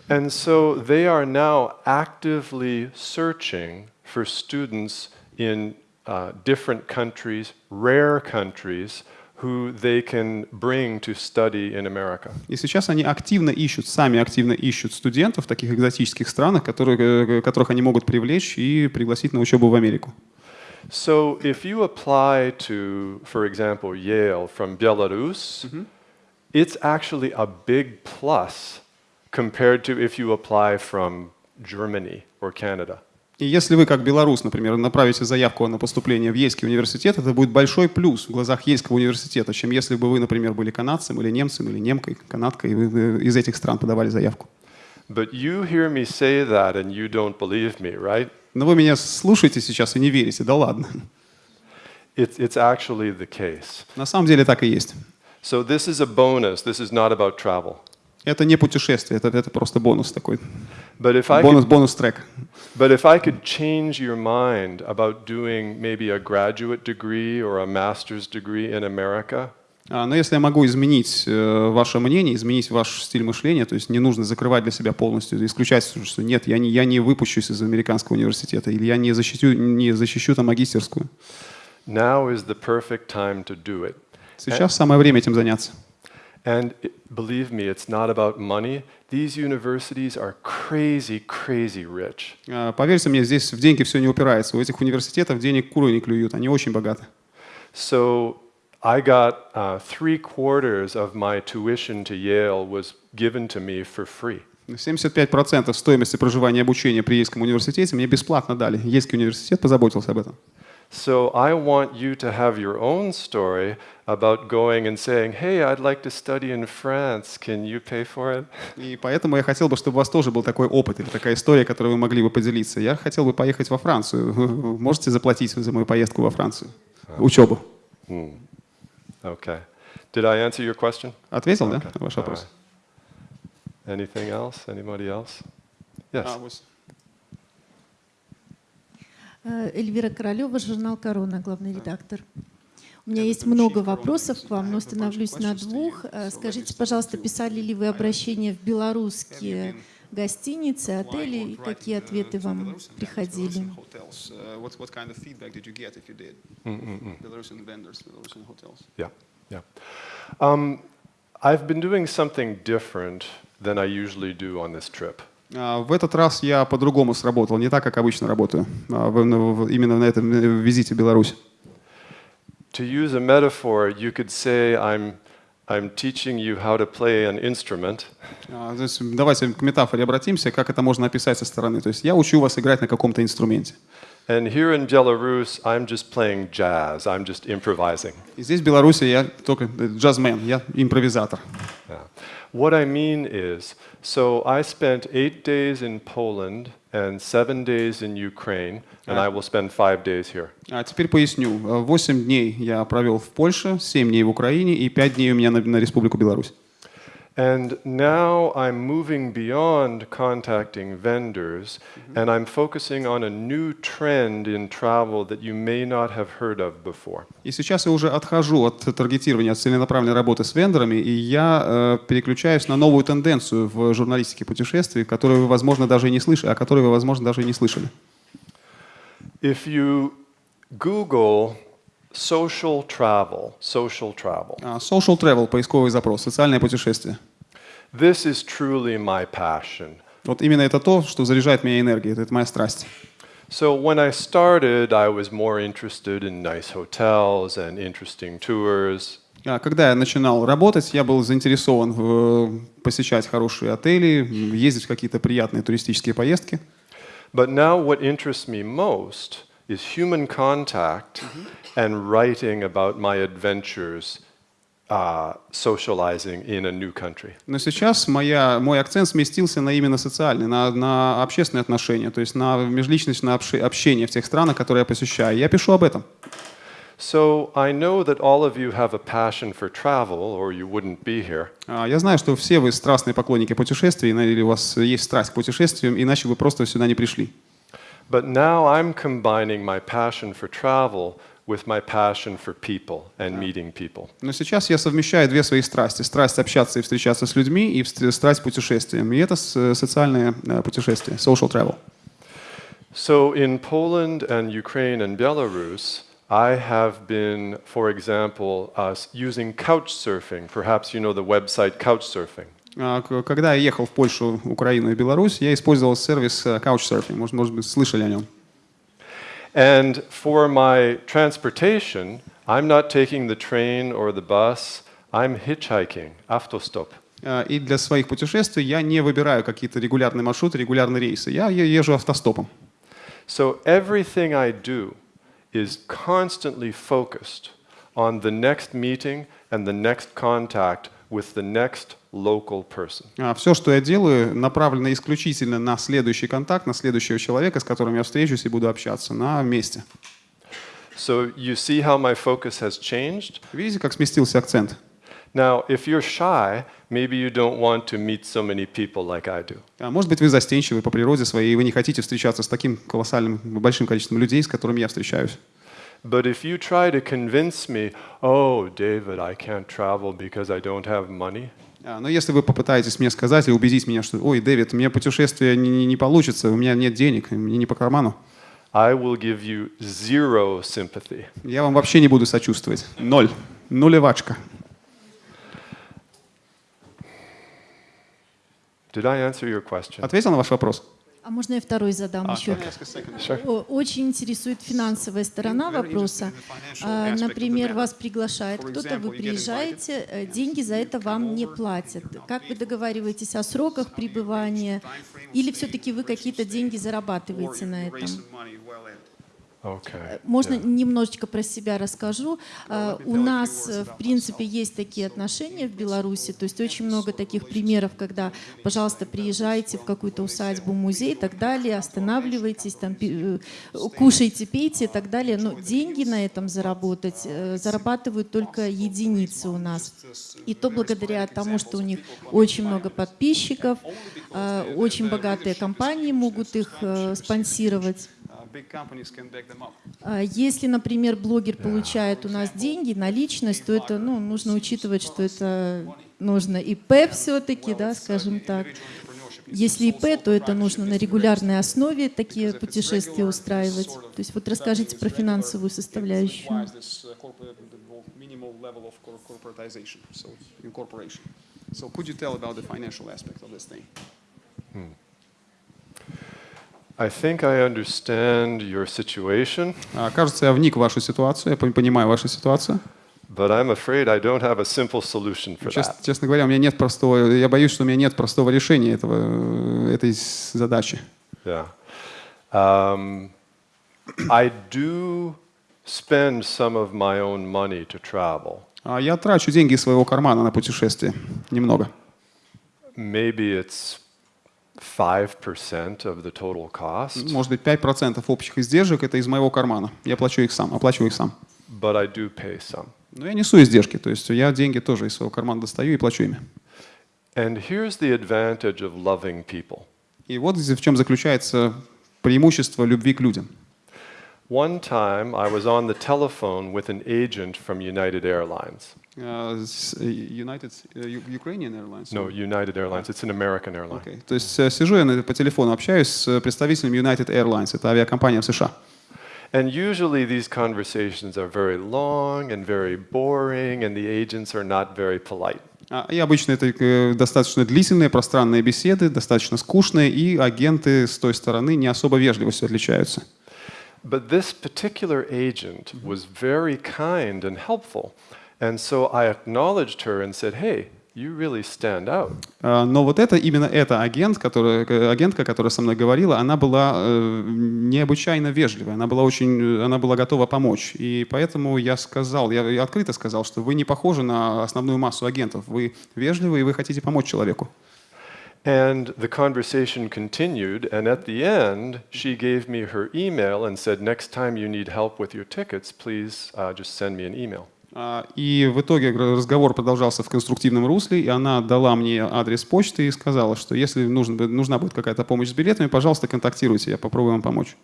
And so they are now actively searching for students in uh, different countries, rare countries, who they can bring to study in America. И сейчас они активно ищут, сами активно ищут студентов в таких экзотических странах, которые, э, которых они могут привлечь и пригласить на учебу в Америку. So if you apply to, for example, Yale from Belarus, it's actually a big plus compared to if you apply from Germany or Canada. И если вы, как белорус, например, направите заявку на поступление в Ейский университет, это будет большой плюс в глазах Ейского университета, чем если бы вы, например, были канадцем или немцем, или немкой, канадкой, и вы вы из этих стран подавали заявку. But you hear me say that and you don't believe me, right? Но вы меня слушаете сейчас и не верите, да ладно. It's, it's actually the case. На самом деле так и есть. So this is a bonus. This is not about travel. Это не путешествие, это, это просто бонус такой. But if I Бонус, could, бонус трек. but if I could change your mind about doing maybe a graduate degree or a master's degree in America, А, Но если я могу изменить э, ваше мнение, изменить ваш стиль мышления, то есть не нужно закрывать для себя полностью, исключать, что нет, я не, я не выпущусь из американского университета, или я не защищу, не защищу там магистерскую. now is the perfect time to do it. Сейчас самое время этим заняться. And believe me, it's not about money. These universities are crazy, crazy rich. А, Поверьте мне, здесь в деньги все не упирается. У этих университетов денег куры не клюют, они очень богаты. So I got uh, three quarters of my tuition to Yale was given to me for free. 75% стоимости проживания и обучения при Ейском университете мне бесплатно дали. Ейский университет позаботился об этом. So I want you to have your own story about going and saying, hey, I'd like to study in France. Can you pay for it? И поэтому я хотел бы, чтобы у вас тоже был такой опыт или такая история, которой вы могли бы поделиться. Я хотел бы поехать во Францию. Можете заплатить за мою поездку во Францию? Учебу. Okay. Did I answer your question? Ответил, да, Okay. на ваш вопрос? right. Anything else? Anybody else? Yes. А. Э, Эльвира Королева, журнал «Корона», главный редактор. У меня есть много вопросов к вам, но остановлюсь на двух. Э, Скажите, пожалуйста, писали ли вы обращения в белорусские гостиницы, отели, и какие ответы вам приходили? Yeah, yeah. Um, I've been doing something different than I usually do on this trip. А, В этот раз я по-другому сработал, не так, как обычно работаю, а, именно на этом э, визите в Беларусь. To use a metaphor, you could say I'm, I'm teaching you how to play an instrument, А, то есть давайте к метафоре обратимся, как это можно описать со стороны. То есть я учу вас играть на каком-то инструменте. and here in Belarus, I'm just playing jazz, I'm just improvising. И здесь в Беларуси я только э, джазмен, я импровизатор. Yeah. What I mean is, so I spent eight days in Poland and seven days in Ukraine, and I will spend five days here. А теперь поясню. Э, Восемь дней я провел в Польше, семь дней в Украине и пять дней у меня на, на Республику Беларусь. And now I'm moving beyond contacting vendors, and I'm focusing on a new trend in travel that you may not have heard of before. И сейчас я уже отхожу от таргетирования, от целенаправленной работы с вендорами, и я э, переключаюсь на новую тенденцию в журналистике путешествий, которую вы, возможно, даже и не слышали, о которой вы, возможно, даже и не слышали. If you Google social travel, social travel, А, Social travel, поисковый запрос, социальное путешествие. this is truly my passion. Вот именно это то, что заряжает меня энергией, это, это моя страсть. So when I started, I was more interested in nice hotels and interesting tours. А, Когда я начинал работать, я был заинтересован в, э, посещать хорошие отели, м, ездить в какие-то приятные туристические поездки. But now what interests me most is human contact and writing about my adventures uh, socializing in a new country. Но сейчас моя, мой акцент сместился на именно социальный, на, на общественные отношения, то есть на межличностное общение в тех странах, которые я посещаю. Я пишу об этом. So I know that all of you have a passion for travel, or you wouldn't be here. А, Я знаю, что все вы страстные поклонники путешествий, или у вас есть страсть к путешествиям, иначе вы просто сюда не пришли. But now I'm combining my passion for travel with my passion for people and meeting people. Но сейчас я совмещаю две свои страсти. Страсть общаться и встречаться с людьми, и вст- страсть путешествием. И это с- социальное э, путешествие, social travel. So in Poland and Ukraine and Belarus, I have been, for example, uh, s- using couch surfing. Perhaps you know the website Couchsurfing. А, Когда я ехал в Польшу, Украину и Беларусь, я использовал сервис э, Couchsurfing. Может, может быть, слышали о нем. And for my transportation, I'm not taking the train or the bus, I'm hitchhiking, автостоп. А, И для своих путешествий я не выбираю какие-то регулярные маршруты, регулярные рейсы. Я езжу автостопом. So everything I do is constantly focused on the next meeting and the next contact with the next local person. Все, что я делаю, направлено исключительно на следующий контакт, на следующего человека, с которым я встречусь и буду общаться на месте. So you see how my focus has changed? Видите, как сместился акцент? Now, if you're shy, maybe you don't want to meet so many people like I do. А Может быть, вы застенчивы по природе своей, и вы не хотите встречаться с таким колоссальным, большим количеством людей, с которыми я встречаюсь. But if you try to convince me, oh, David, I can't travel because I don't have money, А, Но если вы попытаетесь мне сказать и убедить меня, что, ой, Дэвид, мне путешествие не, не- не получится, у меня нет денег, мне не по карману, I will give you zero sympathy. я вам вообще не буду сочувствовать. Ноль. Нулевачка. Did I answer your question? Ответил на ваш вопрос? А можно я второй задам еще? О- Очень интересует финансовая сторона вопроса. А, Например, вас приглашает кто-то, вы приезжаете, э, деньги за это вам не платят. Как вы договариваетесь о сроках пребывания? Или все-таки вы какие-то деньги зарабатываете на этом? Okay. Можно yeah. немножечко про себя расскажу. А, У нас, э, в принципе, есть такие отношения в Беларуси, то есть очень много таких примеров, когда, пожалуйста, приезжайте в какую-то усадьбу, музей и так далее, останавливайтесь, там, э, кушайте, пейте и так далее. Но деньги на этом заработать э, зарабатывают только единицы у нас. И то благодаря тому, что у них очень много подписчиков, э, очень богатые компании могут их э, спонсировать. Uh, big companies can back them up. А Если, например, блогер получает у нас деньги, наличность, то это ну, нужно учитывать, что это нужно ИП все-таки, да, скажем так. Если ИП, то это нужно на регулярной основе такие путешествия устраивать. То есть вот расскажите про финансовую составляющую. Uh, corporate- the minimal level of cor- corporatization, so incorporation. So could you tell about the financial aspect of this thing? I think I understand your situation, А, Кажется, я вник в вашу ситуацию, я пон- понимаю вашу ситуацию. but I'm afraid I don't have a simple solution for that. честно говоря, у меня нет простого, я боюсь, что у меня нет простого решения этого, этой задачи. Yeah. Um, I do spend some of my own money to travel. А Я трачу деньги из своего кармана на путешествие. Немного. Maybe it's 5% of the total cost, Может быть, 5% общих издержек это из моего кармана. Я плачу их сам, оплачиваю их сам. but I do pay some. Но я несу издержки, то есть я деньги тоже из своего кармана достаю и плачу ими. And here's the advantage of loving people. И вот в чем заключается преимущество любви к людям. One time I was on the telephone with an agent from United Airlines. А, с- э, United э, U- Ukrainian Airlines. No, United Airlines, it's an American airline. Окей. То есть э, сижу я на- по телефону, общаюсь с представителем United Airlines, это авиакомпания в США. And usually these conversations are very long and very boring, and the agents are not very polite. А, И обычно это э, достаточно длительные, пространные беседы, достаточно скучные, и агенты с той стороны не особо вежливостью отличаются. But this particular agent was very kind and helpful. And so I acknowledged her and said, Hey, you really stand out. А, Но вот это, именно эта агент, которая, э, агентка, которая со мной говорила, она была э, необычайно вежливая, она была очень, она была готова помочь. И поэтому я сказал, я, я открыто сказал, что вы не похожи на основную массу агентов, вы вежливы и вы хотите помочь человеку. And the conversation continued, and at the end, she gave me her email and said, Next time you need help with your tickets, please uh, just send me an email. А, И в итоге разговор продолжался в конструктивном русле, и она дала мне адрес почты и сказала, что если нужен, бу- нужна будет какая-то помощь с билетами, пожалуйста, контактируйте, я попробую вам помочь.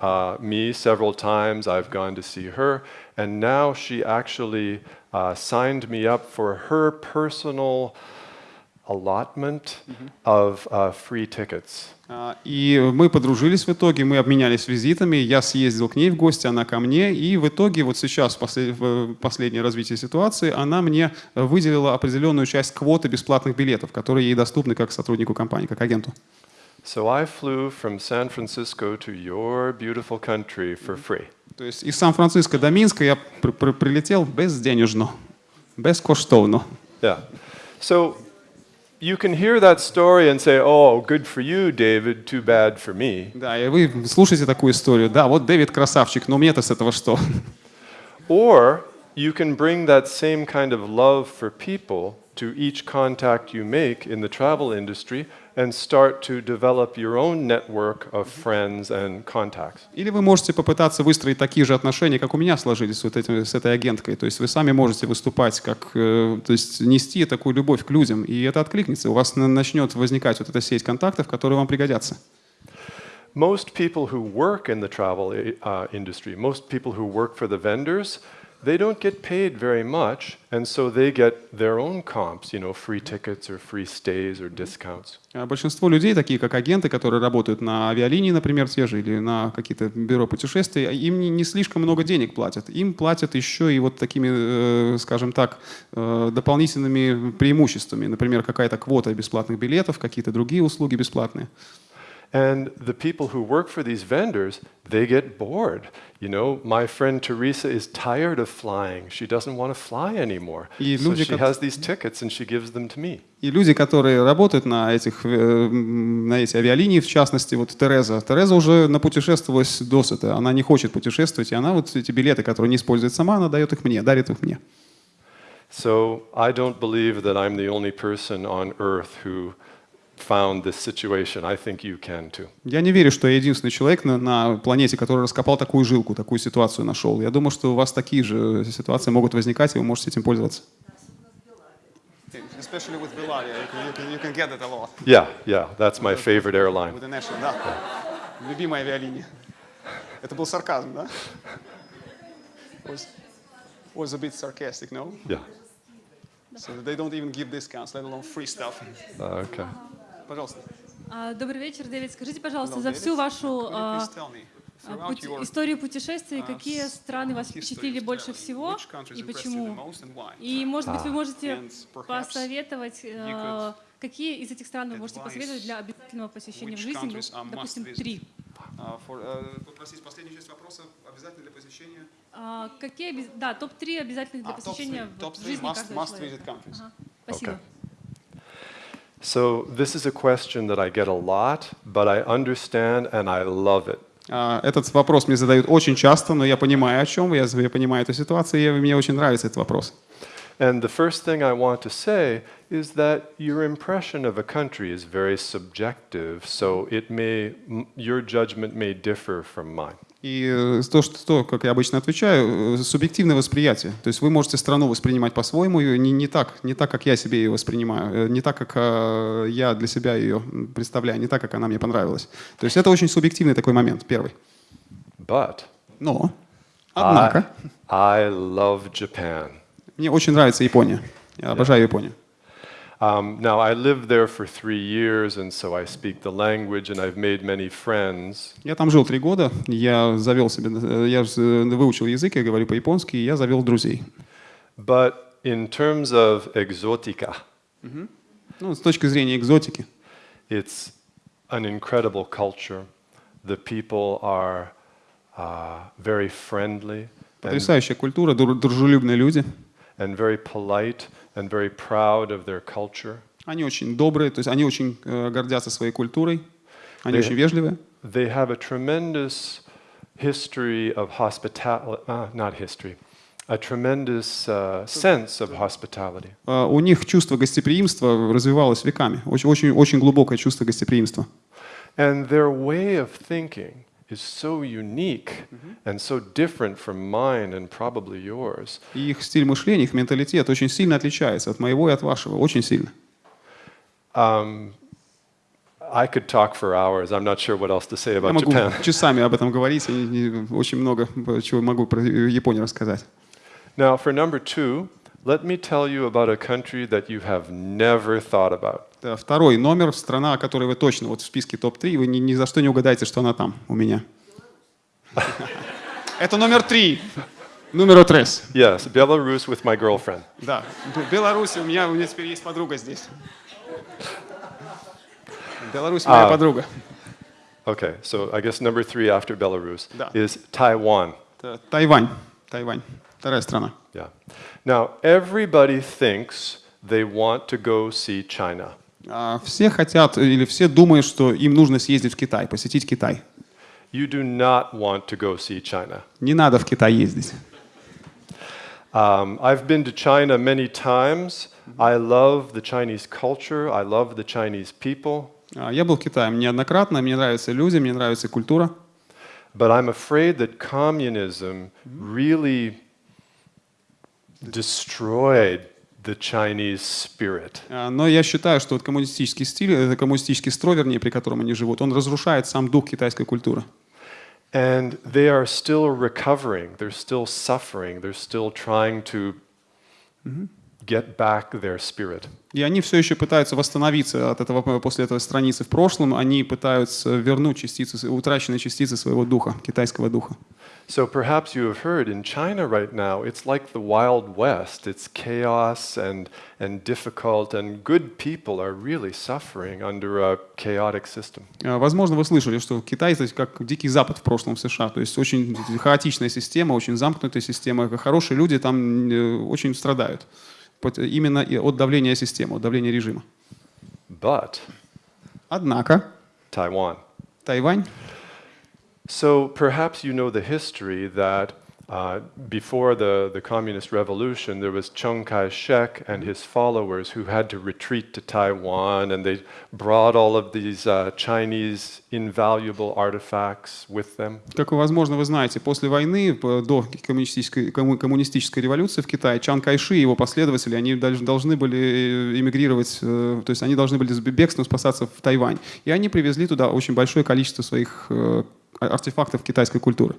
Uh, uh, signed me up for her personal allotment of uh, free tickets. А, И мы подружились в итоге, мы обменялись визитами, я съездил к ней в гости, она ко мне, и в итоге вот сейчас, в последнее развитие ситуации, она мне выделила определенную часть квоты бесплатных билетов, которые ей доступны как сотруднику компании, как агенту. So I flew from San Francisco to your beautiful country for free. То есть из Сан-Франциско до Минска я при- при- прилетел безденежно, безкоштовно. Yeah. So you can hear that story and say, oh, good for you, David, too bad for me. Да, и вы слушаете такую историю. Да, вот Дэвид красавчик, но мне-то с этого что? Or you can bring that same kind of love for people to each contact you make in the travel industry and start to develop your own network of friends and contacts. Или вы можете попытаться выстроить такие же отношения, как у меня сложились с, вот этим, с этой агенткой. То есть вы сами можете выступать, как, э, то есть нести такую любовь к людям, и это откликнется. У вас на- начнет возникать вот эта сеть контактов, которые вам пригодятся. Most people who work in the travel uh, industry, most people who work for the vendors, they don't get paid very much, and so they get their own comps, you know, free tickets or free stays or discounts. А Большинство людей, такие как агенты, которые работают на авиалинии, например, те же, или на какие-то бюро путешествий, им не, не слишком много денег платят. Им платят еще и вот такими, э, скажем так, э, дополнительными преимуществами. Например, какая-то квота бесплатных билетов, какие-то другие услуги бесплатные. And the people who work for these vendors, they get bored. You know, my friend Teresa is tired of flying. She doesn't want to fly anymore. И So люди, she кот- has these tickets and she gives them to me. И люди, которые работают на, этих, э, м, на эти авиалинии, в частности, вот Тереза. Тереза уже напутешествовалась досыта. Она не хочет путешествовать, и она вот эти билеты, которые не использует сама, она дает их мне, дарит их мне. So I don't believe that I'm the only person on earth who found this situation. I think you can too. Я не верю, что я единственный человек на, на планете, который раскопал такую жилку, такую ситуацию нашел. Я думаю, что у вас такие же ситуации могут возникать, и вы можете этим пользоваться. Especially with Belavia, you can, you can get that a lot. Yeah, yeah, that's my favorite airline. the national, да. Любимая авиалиния. Это был сарказм, да? Was, was a bit sarcastic, no? Yeah. So they don't even give discounts, let alone free stuff. Uh, okay. Пожалуйста. А, Добрый вечер, Дэвид. Скажите, пожалуйста, за всю вашу а, а, пути- историю путешествий, uh, какие страны вас впечатлили больше всего и почему? И, может быть, вы можете And perhaps посоветовать, какие из этих стран вы можете посоветовать для обязательного посещения в жизни, ну, допустим, три. Uh, for, uh, попросить последнюю часть вопроса обязательно для посещения. Какие, да, топ-3 обязательных для посещения топ-3 в топ-3 жизни каждого человека. Спасибо. Okay. So this is a question that I get a lot, but I understand and I love it. А, Этот вопрос мне задают очень часто, но я понимаю, о чем вы, я, я понимаю эту ситуацию, и мне очень нравится этот вопрос. And the first thing I want to say is that your impression of a country is very subjective, so it may m- your judgment may differ from mine. И э, то, что, то, как я обычно отвечаю, э, субъективное восприятие. То есть вы можете страну воспринимать по-своему, не, не, так, не так, как я себе ее воспринимаю, э, не так, как э, я для себя ее представляю, не так, как она мне понравилась. То есть это очень субъективный такой момент, первый. But Но, однако, I, I love Japan. мне очень нравится Япония. Я обожаю Японию. Um, now, I lived there for three years, and so I speak the language, and I've made many friends. Я там жил три года, я завел себе, э, я э, выучил язык, я говорю по-японски, я завел друзей. But in terms of exotica, Ну, с точки зрения экзотики, it's an incredible culture. The people are uh, very friendly потрясающая культура, дру- дружелюбные люди. And very polite and very proud of their culture. Они очень добрые, то есть они очень э, гордятся своей культурой, они Да. очень вежливые. They have a tremendous history of hospitality, uh, not history, a tremendous uh, sense of hospitality. А У них чувство гостеприимства развивалось веками, очень, очень, очень глубокое чувство гостеприимства. And their way of thinking is so unique and so different from mine and probably yours. И их стиль мышления, их менталитет очень сильно отличается от моего и от вашего, очень сильно. Um, I could talk for hours. I'm not sure what else to say Я about могу Japan. часами об этом говорить, и, и очень много э, чего могу про Японию рассказать. Now, for number two, let me tell you about a country that you have never thought about. Да, Второй номер, страна, о которой вы точно вот в списке топ-3, вы ни, ни за что не угадаете, что она там у меня. Это номер три. Номер трес. Yes, Belarus with my girlfriend. Да, Беларусь, у меня, у меня теперь есть подруга здесь. Беларусь моя А. подруга. Okay, so I guess number three after Belarus is Taiwan. Тайвань. Тайвань. Вторая страна. Yeah. Now, everybody thinks they want to go see China. А, Все хотят или все думают, что им нужно съездить в Китай, посетить Китай. You do not want to go see China. Не надо в Китай ездить. Um, I've been to China many times. I love the Chinese culture. I love the Chinese people. А, Я был в Китае неоднократно, мне нравятся люди, мне нравится культура. But I'm afraid that communism really destroyed the Chinese spirit. А, Но я считаю, что вот коммунистический стиль, это коммунистический строй, вернее, при котором они живут, он разрушает сам дух китайской культуры. And they are still recovering. They're still suffering. They're still trying to get back their spirit. И они все еще пытаются восстановиться от этого, после этого страницы в прошлом. Они пытаются вернуть частицы, утраченные частицы своего духа, китайского духа. So perhaps you have heard in China right now, it's like the Wild West. It's chaos and, and difficult, and good people are really suffering under a chaotic system. А, Возможно, вы слышали, что Китай то есть, как Дикий Запад в прошлом США. То есть очень хаотичная система, очень замкнутая система. Хорошие люди там э, очень страдают. Вот Именно и от давления системы, от давления режима. But Однако Taiwan. Тайвань So perhaps you know the history that uh, before the, the communist revolution, there was Chiang Kai shek and his followers who had to retreat to Taiwan, and they brought all of these uh, Chinese invaluable artifacts with them. Как, возможно, вы знаете, после войны, п- до коммунистической, комму- коммунистической революции в Китае, Чан Кайши и его последователи, они долж- должны были э, эмигрировать, э, то есть они должны были с бегством спасаться в Тайвань. И они привезли туда очень большое количество своих э, а- артефактов китайской культуры.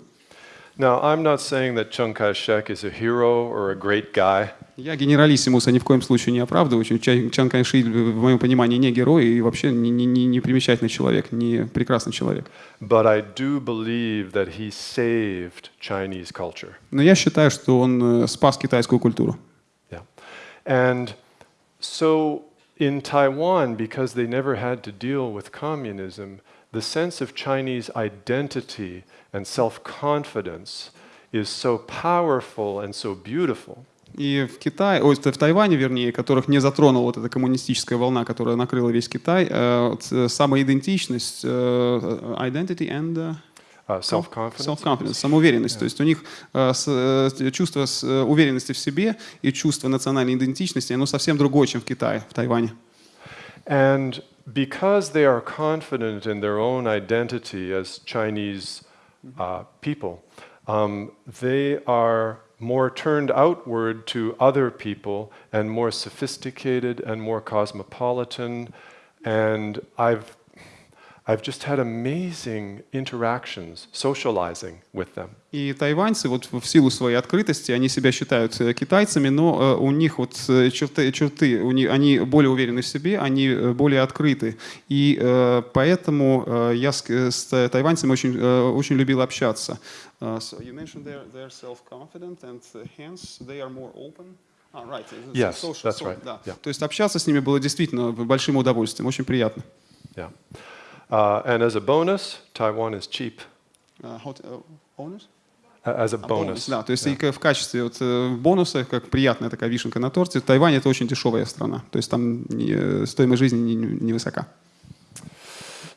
Now, I'm not saying that Chiang Kai shek is a hero or a great guy. Я генералиссимуса ни в коем случае не оправдываю. Чан Чан Кайши, в моем понимании, не герой и вообще не, не, не- не примечательный человек, не прекрасный человек. But I do believe that he saved Chinese culture. Но я считаю, что он э, спас китайскую культуру. Yeah. And so in Taiwan, because they never had to deal with communism, the sense of Chinese identity and self confidence is so powerful and so beautiful. И в Китае, ой, в Тайване, вернее, которых не затронула вот эта коммунистическая волна, которая накрыла весь Китай, э, э, самоидентичность, э, identity and э, Uh, self confidence. self-confidence, самоуверенность. То есть у них э, с- э, чувство с- э, уверенности в себе и чувство национальной идентичности, оно совсем другое, чем в Китае, в Тайване. And because they are confident in their own identity as Chinese uh, people, um, they are more turned outward to other people and more sophisticated and more cosmopolitan. And I've, I've just had amazing interactions, socializing with them. И тайваньцы, вот в силу своей открытости, они себя считают э, китайцами, но э, у них вот э, черты, черты у них, они более уверены в себе, они более открыты. И поэтому я с, с та- тайваньцами очень, очень любил общаться. So you mentioned they're, they're self-confident and hence they are more open. Ah, right. Yes, social- that's right. да. Yeah. То есть общаться с ними было действительно большим удовольствием, очень приятно. Yeah. Uh, and as a bonus, Taiwan is cheap. Uh, hot- uh, owners? A- As a А, bonus. Да, то есть Yeah. и в качестве вот, э, бонуса, как приятная такая вишенка на торте, Тайвань это очень дешевая страна. То есть там не- стоимость жизни не- не- невысока.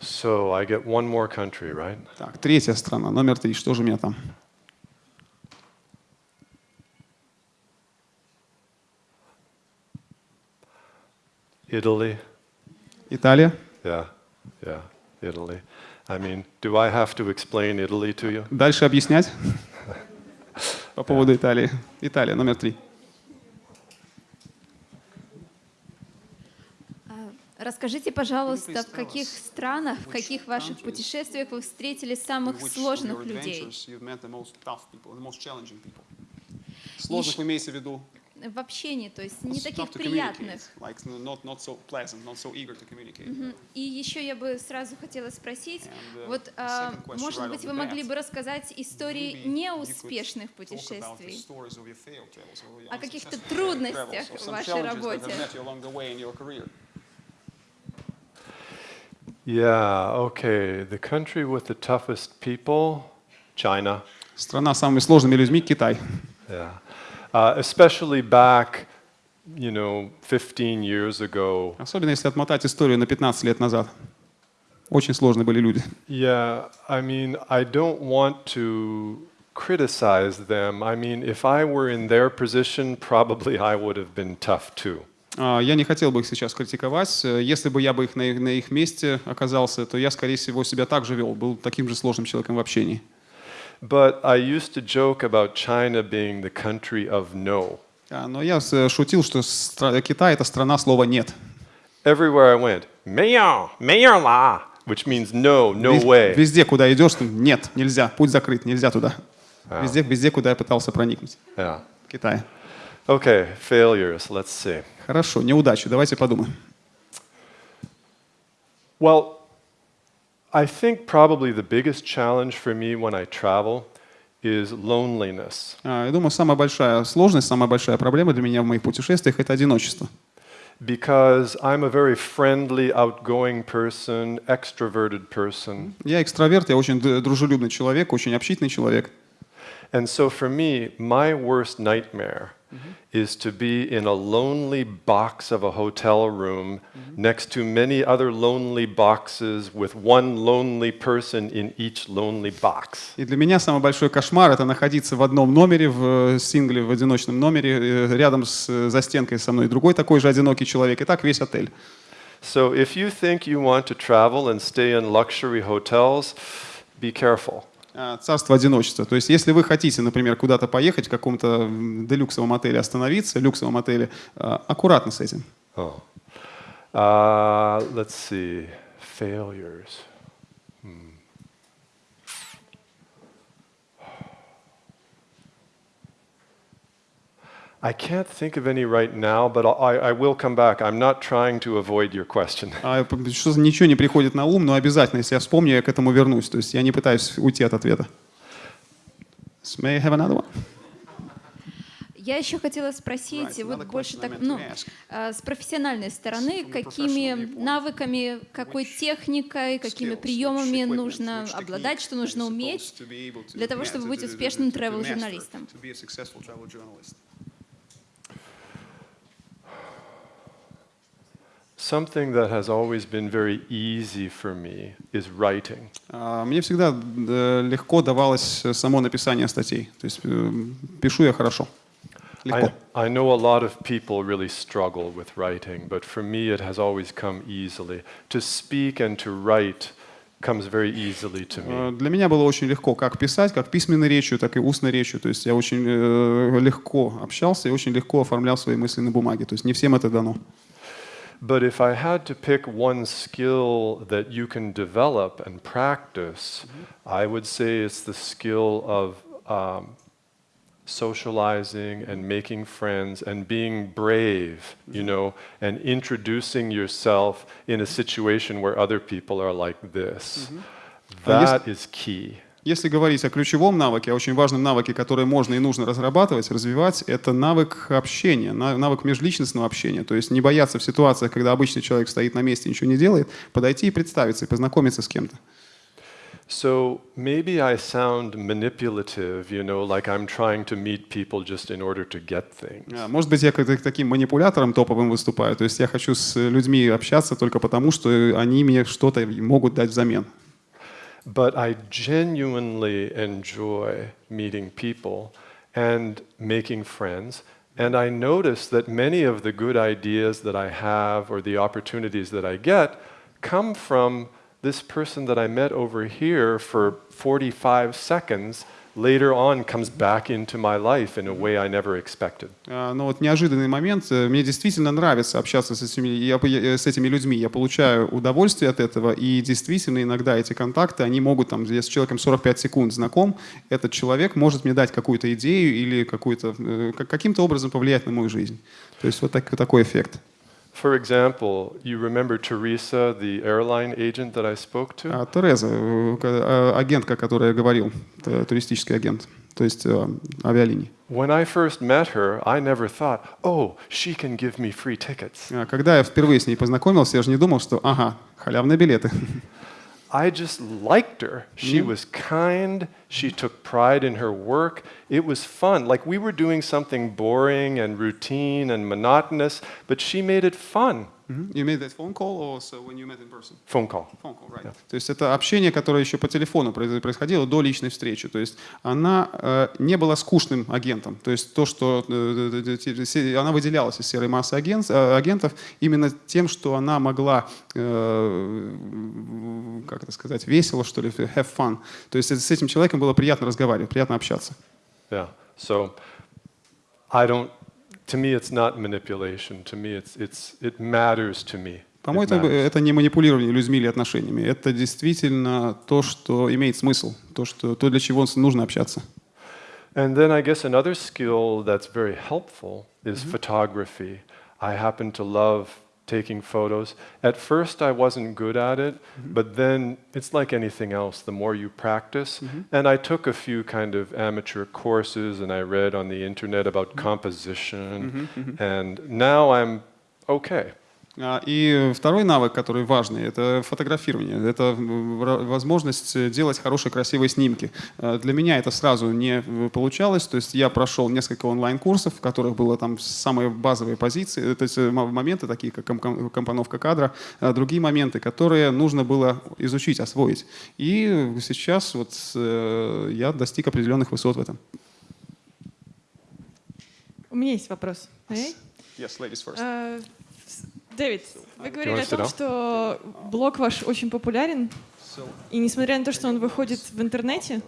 So I get one more country, right? Так, третья страна, номер три. Что же у меня там? Italy. Италия. Yeah, yeah, Italy. I mean, do I have to explain Italy to you? Дальше объяснять по поводу Италии. Италия, номер три. А, Расскажите, пожалуйста, в каких странах, в каких ваших путешествиях вы встретили самых сложных людей? Сложных вы имеете в виду? В общении, то есть не таких приятных. like not, not so pleasant, not so eager to communicate. И еще я бы сразу хотела спросить, And, uh, вот, а, question может right быть, вы могли бы рассказать истории неуспешных путешествий, travels, о каких-то трудностях в вашей работе. Yeah, okay. The country with the toughest people, China. Страна с самыми сложными людьми – Китай. Yeah. Uh, especially back, you know, 15 years ago. Особенно если отмотать историю на 15 лет назад. Очень сложные были люди. Yeah, I mean, I don't want to criticize them. I mean, if I were in their position, probably I would have been tough too. А, Я не хотел бы их сейчас критиковать. Если бы я бы их на, их- на их месте оказался, то я, скорее всего, себя так же вел, был таким же сложным человеком в общении but I used to joke about China being the country of no. Но я шутил, что Китай — это страна слова «нет». Everywhere I went, «Мео, which means no, no way. Везде, куда идешь, нет, нельзя, путь закрыт, нельзя туда. А. Везде, везде, куда я пытался проникнуть. Yeah. Китай. Okay, failures, let's see. Хорошо, неудачи, давайте подумаем. Well, I think probably the biggest challenge for me when I travel is loneliness. А, Я думаю, самая большая сложность, самая большая проблема для меня в моих путешествиях – это одиночество. Because I'm a very friendly, outgoing person, extroverted person. Я экстраверт, я очень д- дружелюбный человек, очень общительный человек. And so for me, my worst nightmare is to be in a lonely box of a hotel room next to many other lonely boxes with one lonely person in each lonely box. И для меня самый большой кошмар – это находиться в одном номере, в э, сингле, в одиночном номере, э, рядом с э, за стенкой со мной другой такой же одинокий человек. И так весь отель. So if you think you want to travel and stay in luxury hotels, be careful. А, Царство одиночества. То есть, если вы хотите, например, куда-то поехать, в каком-то делюксовом отеле остановиться, люксовом отеле, а, аккуратно с этим. Oh. Uh, let's see. Failures. I can't think of any right now, but I, I will come back. I'm not trying to avoid your question. А, что ничего не приходит на ум, но обязательно, если я вспомню, я к этому вернусь. То есть я не пытаюсь уйти от ответа. May I have another one? Я еще хотела спросить, Right, вот больше так, ну, э, с профессиональной стороны, какими навыками, какой техникой, какими приемами нужно обладать, что нужно уметь для того, чтобы быть успешным travel-журналистом? to be a successful travel journalist? Something that has always been very easy for me is writing. А, Мне всегда э, легко давалось э, само написание статей. То есть э, пишу я хорошо. I, I know a lot of people really struggle with writing, but for me it has always come easily. To speak and to write comes very easily to me. Для меня было очень легко как писать, как письменной речью, так и устной речью. То есть я очень легко общался и очень легко оформлял свои мысли на бумаге. То есть не всем это дано. But if I had to pick one skill that you can develop and practice, mm -hmm. I would say it's the skill of um, socializing and making friends and being brave, mm -hmm. you mm-hmm. know, and introducing yourself in a situation where other people are like this. Mm -hmm. That is key. Если говорить о ключевом навыке, о очень важном навыке, который можно и нужно разрабатывать, развивать, это навык общения, на- навык межличностного общения. То есть не бояться в ситуациях, когда обычный человек стоит на месте и ничего не делает, подойти и представиться, и познакомиться с кем-то. So maybe I sound manipulative, you know, like I'm trying to meet people just in order to get things. А, Может быть, я как таким манипулятором топовым выступаю. То есть я хочу с людьми общаться только потому, что они мне что-то могут дать взамен. But I genuinely enjoy meeting people and making friends. And I notice that many of the good ideas that I have or the opportunities that I get come from this person that I met over here for 45 seconds later on comes back into my life in a way I never expected. А, Но вот неожиданный момент. э, Мне действительно нравится общаться с этими, я, с этими людьми. Я получаю удовольствие от этого. И действительно иногда эти контакты, они могут, там, я с человеком 45 секунд знаком, этот человек может мне дать какую-то идею или какую-то, э, как- каким-то образом повлиять на мою жизнь. То есть вот так- такой эффект. For example, you remember Teresa, the airline agent that I spoke to? А Тереза, э, э, агентка, о которой я говорил, туристический агент, то есть э, авиалиний. When I first met her, I never thought, oh, she can give me free tickets. А Когда я впервые с ней познакомился, я же не думал, что, ага, халявные билеты. I just liked her. She mm-hmm. was kind. She took pride in her work. It was fun. Like we were doing something boring and routine and monotonous, but she made it fun. You made that phone call or so when you met in person? Phone call. Phone call, right. То есть это общение, которое еще по телефону происходило до личной встречи. То есть она э, не была скучным агентом. То есть то, что э, э, се- она выделялась из серой массы агент, э, агентов именно тем, что она могла, э, как это сказать, весело, что ли, have fun. То есть с этим человеком было приятно разговаривать, приятно общаться. Yeah. So I don't. To me, it's not manipulation. To me, it's it's it matters to me. По-моему, это, это не манипулирование людьми или отношениями. Это действительно то, что имеет смысл, то, что, то для чего нужно общаться. And then I guess another skill that's very helpful is photography. I happen to love taking photos. At first, I wasn't good at it, mm-hmm. but then it's like anything else. The more you practice, mm-hmm. and I took a few kind of amateur courses, and I read on the internet about mm-hmm. composition, and now I'm okay. А, И второй навык, который важный, это фотографирование. Это ра- возможность делать хорошие, красивые снимки. А, Для меня это сразу не э, получалось. То есть я прошел несколько онлайн-курсов, в которых было там самые базовые позиции, то есть э, моменты, такие как ком- ком- компоновка кадра, а другие моменты, которые нужно было изучить, освоить. И сейчас вот э, я достиг определенных высот в этом. У меня есть вопрос. Yes, ladies first. Дэвид, вы говорили о том, что блог ваш очень популярен, и несмотря на то, что он выходит в интернете,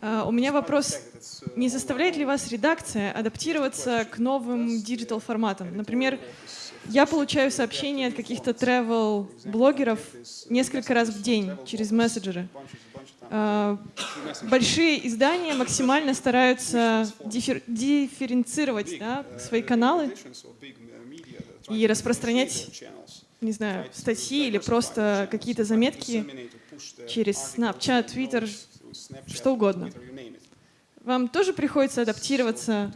а, у меня вопрос, не заставляет ли вас редакция адаптироваться к новым digital форматам? Например, я получаю сообщения от каких-то travel блогеров несколько раз в день через мессенджеры. А, Большие издания максимально стараются диффер- дифференцировать да, свои каналы и распространять, не знаю, статьи или просто какие-то заметки через Snapchat, Twitter, что угодно. Вам тоже приходится адаптироваться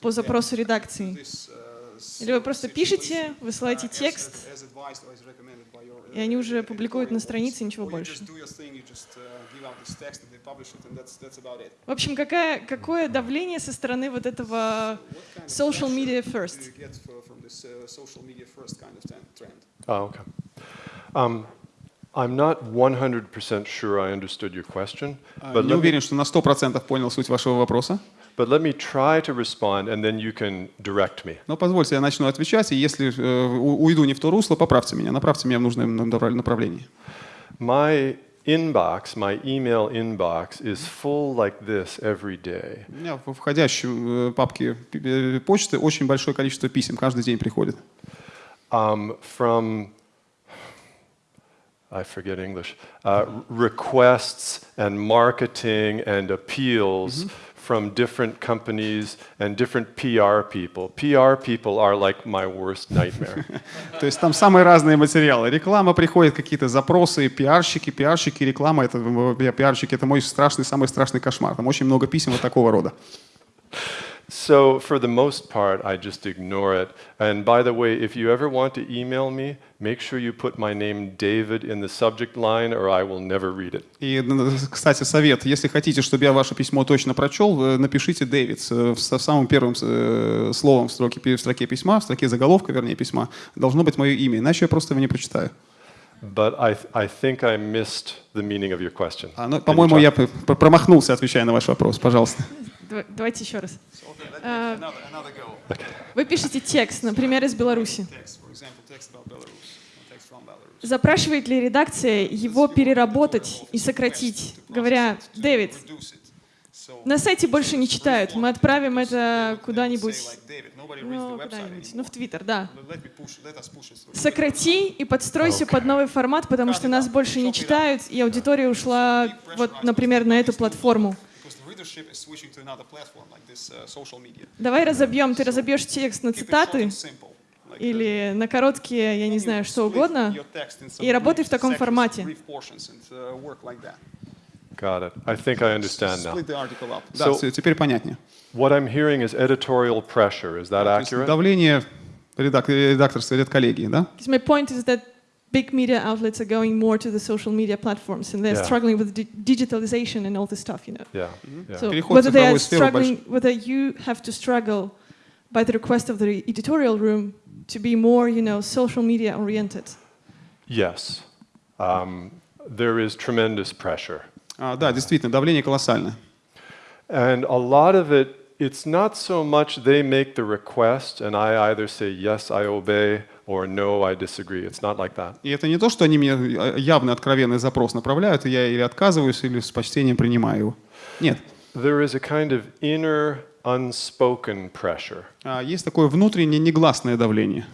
по запросу редакции? Или вы просто пишете, высылаете текст, и они уже публикуют на странице, ничего больше? В общем, какая, какое давление со стороны вот этого social media first? Oh, okay. Um, I'm not 100% sure I understood your question, but Не уверен, что на 100% понял суть вашего вопроса. but let me try to respond and then you can direct me. Но позвольте, я начну отвечать, и если э, уйду не в то русло, поправьте меня, направьте меня в нужное направ- направление. My inbox, my email inbox is full like this every day. У меня в входящей э, папке п- э, почты очень большое количество писем, каждый день приходит. um, from I forget English uh, requests and marketing and appeals From different companies and different PR people. PR people are like my worst nightmare. То есть там самые разные материалы. Реклама приходит, какие-то запросы, пиарщики, пиарщики, реклама, это э, пиарщики, это мой страшный, самый страшный кошмар. Там очень много писем вот такого рода. So for the most part, I just ignore it. And by the way, if you ever want to email me, make sure you put my name David in the subject line, or I will never read it. И, н- кстати, совет, если хотите, чтобы я ваше письмо точно прочел, э, напишите Дэвид с- со самым первым э, словом в строке, в строке письма, в строке заголовка, вернее, письма, должно быть мое имя, иначе я просто его не прочитаю. But I, I think I missed the meaning of your question. А, ну, по-моему, я промахнулся, отвечая на ваш вопрос. Пожалуйста. Дава- Давайте еще раз. Вы пишете текст, например, из Беларуси. Запрашивает ли редакция его переработать и сократить, говоря, Дэвид, на сайте больше не читают, мы отправим это куда-нибудь, ну, куда-нибудь, ну, в Твиттер, да. Сократи и подстройся под новый формат, потому что нас больше не читают, и аудитория ушла, вот, например, на эту платформу. Давай разобьем, ты разобьешь текст на цитаты или на короткие, я не знаю, что угодно, и работай в таком формате. Got it. I think I understand now. Да, So- теперь понятнее. What I'm hearing is editorial pressure. Is that accurate? давление редак- редакторства, редколлегии, да? My point is that big media outlets are going more to the social media platforms, and they're Yeah. struggling with di- digitalization and all this stuff, you know. Yeah. yeah. So Переход в whether they are цифровую сферу struggling, whether you have to struggle by the request of the editorial room to be more, you know, social media oriented. Yes. Um, there is tremendous pressure. А, да, действительно, давление колоссальное. And a lot of it, it's not so much they make the request and I either say, yes, I obey, or no, I disagree. It's not like that. И это не то, что они мне э, явный, откровенный запрос направляют, и я или отказываюсь, или с почтением принимаю его. Нет. There is a kind of inner unspoken pressure. А, Есть такое внутреннее негласное давление.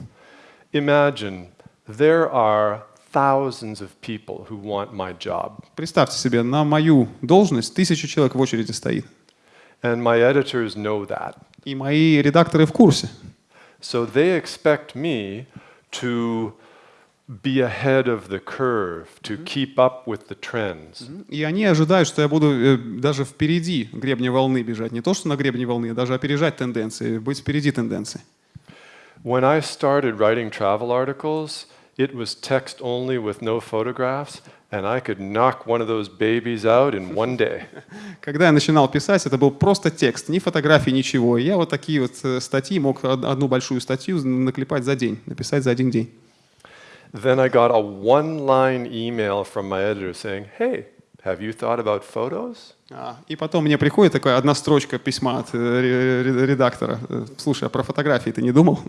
Imagine there are thousands of people who want my job. Представьте себе, на мою должность тысяча человек в очереди стоит. And my editors know that. И мои редакторы в курсе. So they expect me to be ahead of the curve, to keep up with the trends. И они ожидают, что я буду э, даже впереди гребня волны бежать. Не то, что на гребне волны, а даже опережать тенденции, быть впереди тенденций. When I started writing travel articles, it was text only with no photographs, and I could knock one of those babies out in one day. Когда я начинал писать, это был просто текст, ни фотографий, ничего. И я вот такие вот э, статьи мог од- одну большую статью наклепать за день, написать за один день. Then I got a one line email from my editor saying, Hey, have you thought about photos? А, И потом мне приходит такая одна строчка письма от э, ре- ре- редактора. Э, Слушай, а про фотографии ты не думал?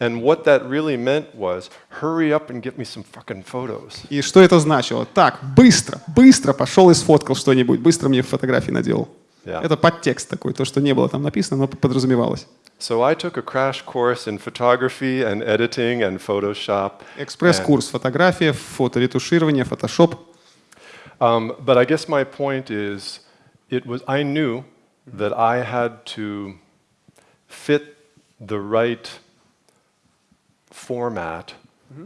And what that really meant was, hurry up and get me some fucking photos. И что это значило? Так, быстро, быстро пошел и сфоткал что-нибудь, быстро мне фотографии наделал. Yeah. Это подтекст такой, то, что не было там написано, но подразумевалось. So I took a crash course in photography and editing and Photoshop. Экспресс-курс фотография, фоторетуширование, фотошоп. Um, but I guess my point is, it was I knew that I had to fit the right format,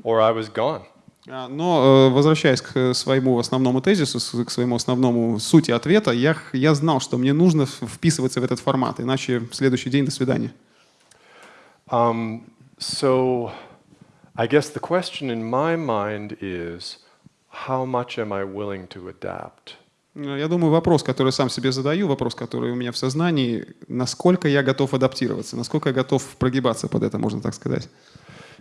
or I was gone. А, Но, э, возвращаясь к э, своему основному тезису, к своему основному сути ответа, я, я знал, что мне нужно вписываться в этот формат, иначе в следующий день до свидания. Um, so I guess the question in my mind is, how much am I willing to adapt? Э, Я думаю, вопрос, который сам себе задаю, вопрос, который у меня в сознании, насколько я готов адаптироваться, насколько я готов прогибаться под это, можно так сказать.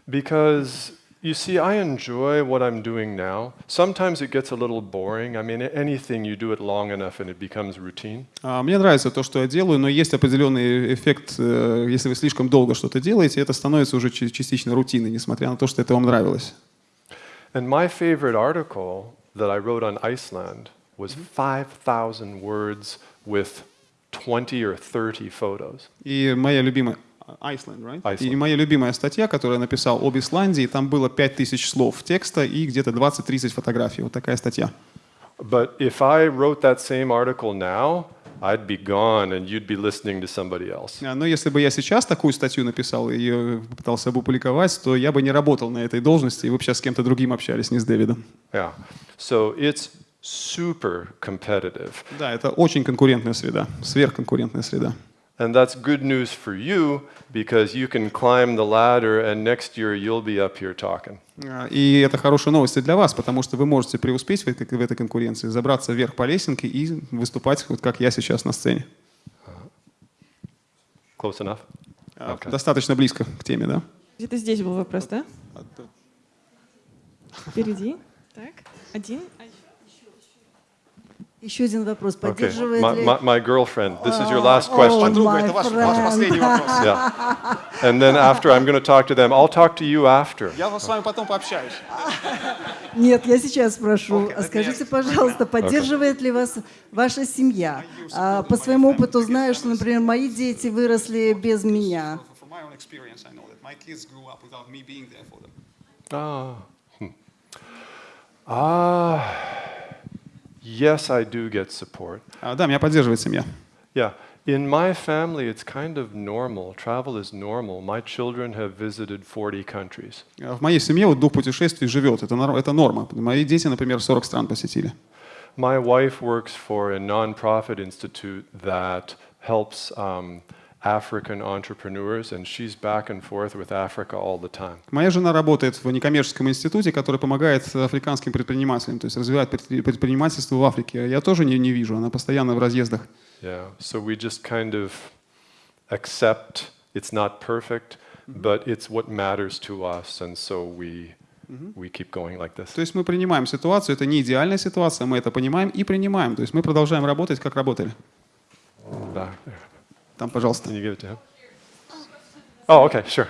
Because you see, I enjoy what I'm doing now. Sometimes it gets a little boring. I mean, anything you do it long enough and it becomes routine. А, Мне нравится то, что я делаю, но есть определенный эффект, э, если вы слишком долго что-то делаете, это становится уже чи- частично рутиной, несмотря на то, что это вам нравилось. And my favorite article that I wrote on Iceland was 5,000 words with 20 or 30 photos. И моя любимая... Iceland, right? Iceland. И моя любимая статья, которую я написал об Исландии, там было 5000 слов текста и где-то 20-30 фотографий. Вот такая статья. But if I wrote that same article now, I'd be gone and you'd be listening to somebody else. А, Но если бы я сейчас такую статью написал и ее попытался бы опубликовать, то я бы не работал на этой должности, и вы бы сейчас с кем-то другим общались, не с Дэвидом. Yeah. So it's super competitive. Да, это очень конкурентная среда, сверхконкурентная среда. And that's good news for you because you can climb the ladder and next year you'll be up here talking. А, И это хорошая новость и для вас, потому что вы можете преуспеть в этой, в этой конкуренции, забраться вверх по лесенке и выступать, вот как я сейчас на сцене. Close enough? А, Okay. Достаточно близко к теме, да? Где-то здесь был вопрос, да? Впереди. Так, один. Еще один вопрос. Okay. Поддерживает My, ли... my, my girlfriend, this is your last question. Подруга, my это ваш, последний вопрос. Yeah. And then after, I'm going to talk to them. I'll talk to you after. Я с вами потом пообщаюсь. Нет, я сейчас спрошу. Okay, А Скажите, пожалуйста, поддерживает ли вас ваша семья? А, По своему опыту знаю, что, например, мои дети выросли без меня. My my. Ah. Hmm. Ah. Yes, I do get support. А, да, меня поддерживает семья. Yeah. In my family, it's kind of normal. Travel is normal. My children have visited 40 countries. А В моей семье вот дух путешествий живет, это, нор- это норма. Мои дети, например, 40 стран посетили. My wife works for a nonprofit institute that helps um, African entrepreneurs, and she's back and forth with Africa all the time. Моя жена работает в некоммерческом институте, который помогает африканским предпринимателям, то есть развивает предпри- предпринимательство в Африке. Я тоже не, не вижу, она постоянно в разъездах. Yeah. So we just kind of accept it's not perfect, but it's what matters to us, and so we we keep going like this. То есть мы принимаем ситуацию, это не идеальная ситуация, мы это понимаем и принимаем. То есть мы продолжаем работать, как работали. There. Там, пожалуйста. Can you give it to him? Oh, okay, sure.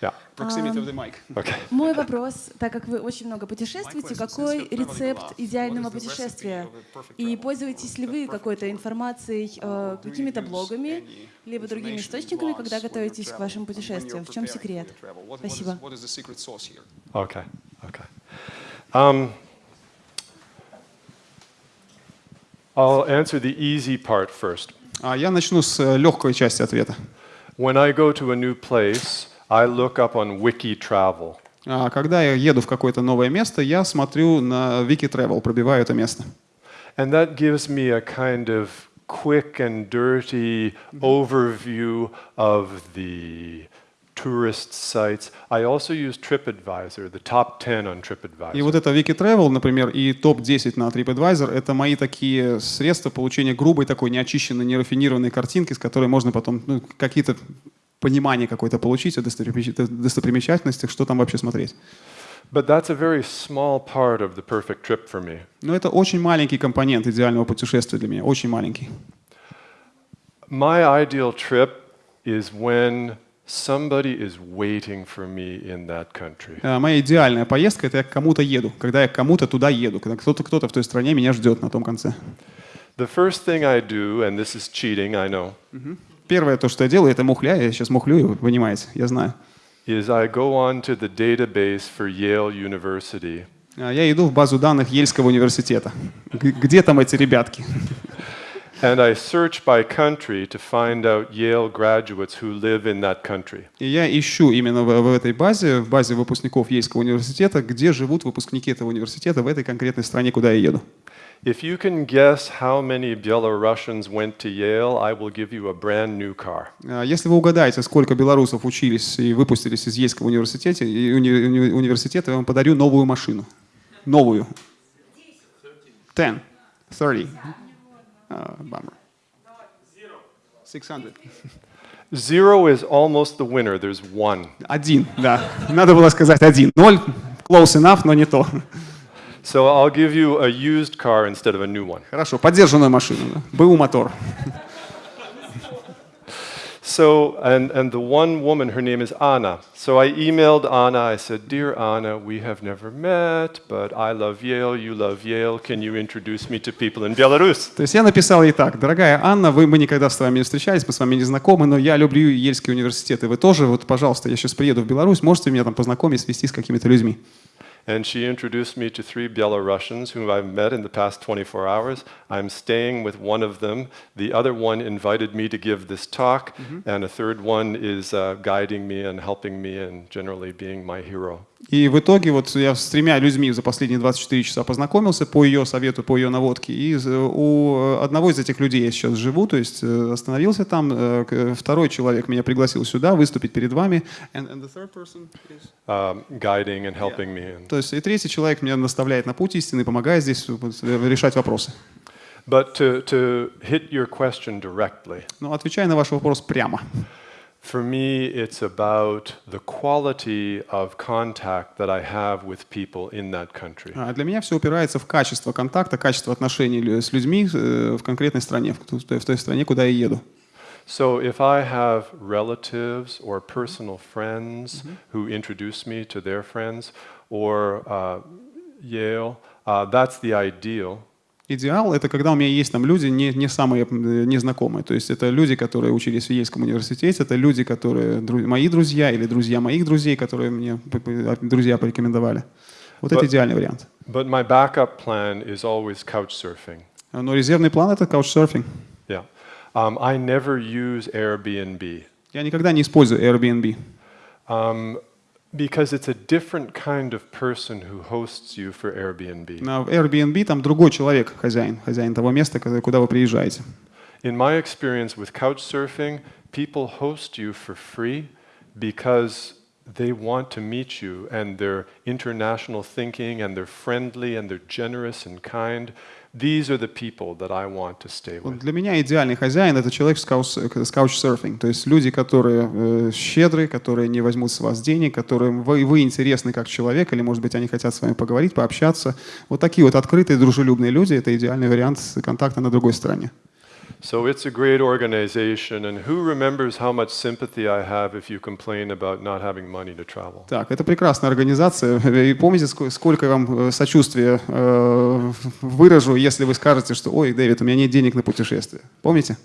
Yeah. Proximity of the mic. Okay. Мой вопрос, так как вы очень много путешествуете, какой рецепт идеального путешествия? И пользуетесь ли вы какой-то информацией, э, какими-то блогами, либо другими источниками, когда готовитесь к вашим путешествиям? В чем секрет? Спасибо. Okay. Okay. Um, I'll answer the easy part first. А я начну с э, легкой части ответа. When I go to a new place, I look up on Wiki Travel. А когда я еду в какое-то новое место, я смотрю на Wiki Travel, пробиваю это место. And that gives me a kind of quick and dirty overview of the tourist sites. I also use TripAdvisor, the top 10 on TripAdvisor. И вот это Wiki Travel, например, и топ-10 на TripAdvisor, это мои такие средства получения грубой, такой неочищенной, нерафинированной картинки, с которой можно потом ну, какие-то понимание какое-то получить о достопримеча- достопримечательностях, что там вообще смотреть. But that's a very small part of the perfect trip for me. Но это очень маленький компонент идеального путешествия для меня, очень маленький. My ideal trip is when somebody is waiting for me in that country. А Моя идеальная поездка — это я к кому-то еду, когда я к кому-то туда еду, когда кто-то кто-то в той стране меня ждет на том конце. The first thing I do, and this is cheating, I know, Первое, то, что я делаю, это мухля. Я сейчас мухлю, вы понимаете, я знаю. is I go on to the database for Yale University А Я иду в базу данных Ельского университета. Где там эти ребятки? and I search by country to find out Yale graduates who live in that country. И я ищу именно в, в этой базе, в базе выпускников Ельского университета, где живут выпускники этого университета в этой конкретной стране, куда я еду. If you can guess how many Belarusians went to Yale, I will give you a brand new car. А Если вы угадаете, сколько белорусов учились и выпустились из Ельского университета, уни- университета, я вам подарю новую машину. Новую. Ten. Thirty. А, bummer. 600. Zero is almost the winner. There's one. Один, да. Надо было сказать один. Ноль. Close enough, но не то. So I'll give you a used car instead of a new one. Хорошо, поддержанную машину. БУ мотор. So, and, and the one woman, her name is Anna. So I emailed Anna. I said, Dear Anna, we have never met, but I love Yale, you love Yale. Can you introduce me to people in Belarus? То есть я написал ей так, дорогая Анна, вы, мы никогда с вами не встречались, мы с вами не знакомы, но я люблю Ельский университет, и вы тоже, вот, пожалуйста, я сейчас приеду в Беларусь, можете меня там познакомить, свести с какими-то людьми. And she introduced me to three Belarusians whom I've met in the past 24 hours. I'm staying with one of them. The other one invited me to give this talk, and a third one is uh, guiding me and helping me and generally being my hero. И в итоге вот я с тремя людьми за последние 24 часа познакомился по ее совету, по ее наводке. И у одного из этих людей я сейчас живу, то есть э, остановился там. Э, Второй человек меня пригласил сюда выступить перед вами. And- and the third person is- Um, guiding and helping me. And, То есть и третий человек меня наставляет на путь истины, помогает здесь э, решать вопросы. but to, to hit your question directly, Но отвечая на ваш вопрос прямо. for me, it's about the quality of contact that I have with people in that country. А Для меня все упирается в качество контакта, качество отношений лю- с людьми э, в конкретной стране, в ту- в той стране, куда я еду. So if I have relatives or personal friends who introduce me to their friends or uh, Yale, uh, that's the ideal. Идеал — это когда у меня есть там люди не, не самые незнакомые. То есть это люди, которые учились в Ельском университете, это люди, которые мои друзья или друзья моих друзей, которые мне п- друзья порекомендовали. Вот это Вот. идеальный вариант. But my backup plan is always couch surfing. Но резервный план — это couchsurfing. Yeah. Um, I never use Airbnb Я никогда не использую Airbnb. um, because it's a different kind of person who hosts you for Airbnb. На Airbnb там другой человек, хозяин, хозяин того места, куда куда вы приезжаете. In my experience with couch surfing, people host you for free because they want to meet you and they're international thinking and they're friendly and they're generous and kind. These are the people that I want to stay Вот для меня идеальный хозяин — это человек с couchsurfing. То есть люди, которые э, щедрые, которые не возьмут с вас денег, которым вы, вы интересны как человек, или, может быть, они хотят с вами поговорить, пообщаться. Вот такие вот открытые, дружелюбные люди — это идеальный вариант контакта на другой стороне. So it's a great organization, and who remembers how much sympathy I have if you complain about not having money to travel? Так, это прекрасная организация. И помните, ск- сколько я вам э, сочувствия э, выражу, если вы скажете, что «Ой, Дэвид, у меня нет денег на путешествие». Помните?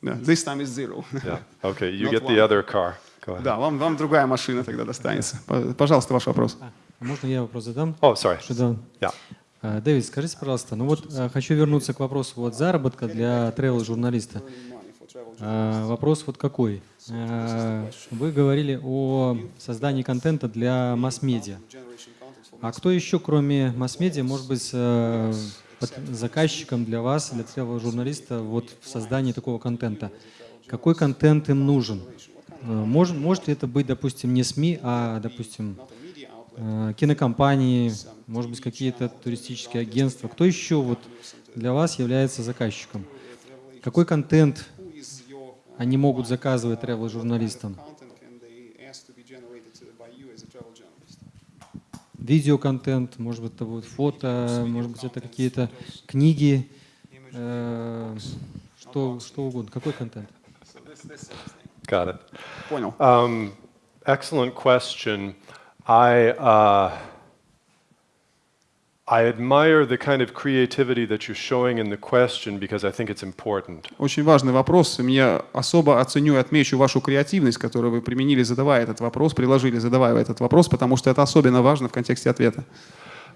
Да, this time is zero. Yeah. Okay, you Not get the other car. Go ahead. Да, вам, вам другая машина тогда достанется. Пожалуйста, ваш вопрос. Можно я вопрос задам? Oh, sorry. Что Yeah. А, Дэвид, скажите, пожалуйста, ну вот а, хочу вернуться к вопросу вот заработка для travel-журналиста. А, Вопрос вот какой. Вы говорили о создании контента для масс-медиа. А кто еще, кроме масс-медиа, может быть э, заказчиком для вас, для travel-журналиста вот в создании такого контента? Какой контент им нужен? Э, Может, может ли это быть, допустим, не СМИ, а, допустим, э, кинокомпании, может быть, какие-то туристические агентства. Кто еще вот для вас является заказчиком? Какой контент они могут заказывать travel-журналистам? Видеоконтент, может быть, это будет фото, может быть, это какие-то книги, э, что, что угодно. Какой контент? Got it. Понял. Um, excellent question. I uh, I admire the kind of creativity that you're showing in the question because I think it's important. Очень важный вопрос. Мне особо оценю и отмечу вашу креативность, которую вы применили, задавая этот вопрос, приложили, задавая этот вопрос, потому что это особенно важно в контексте ответа.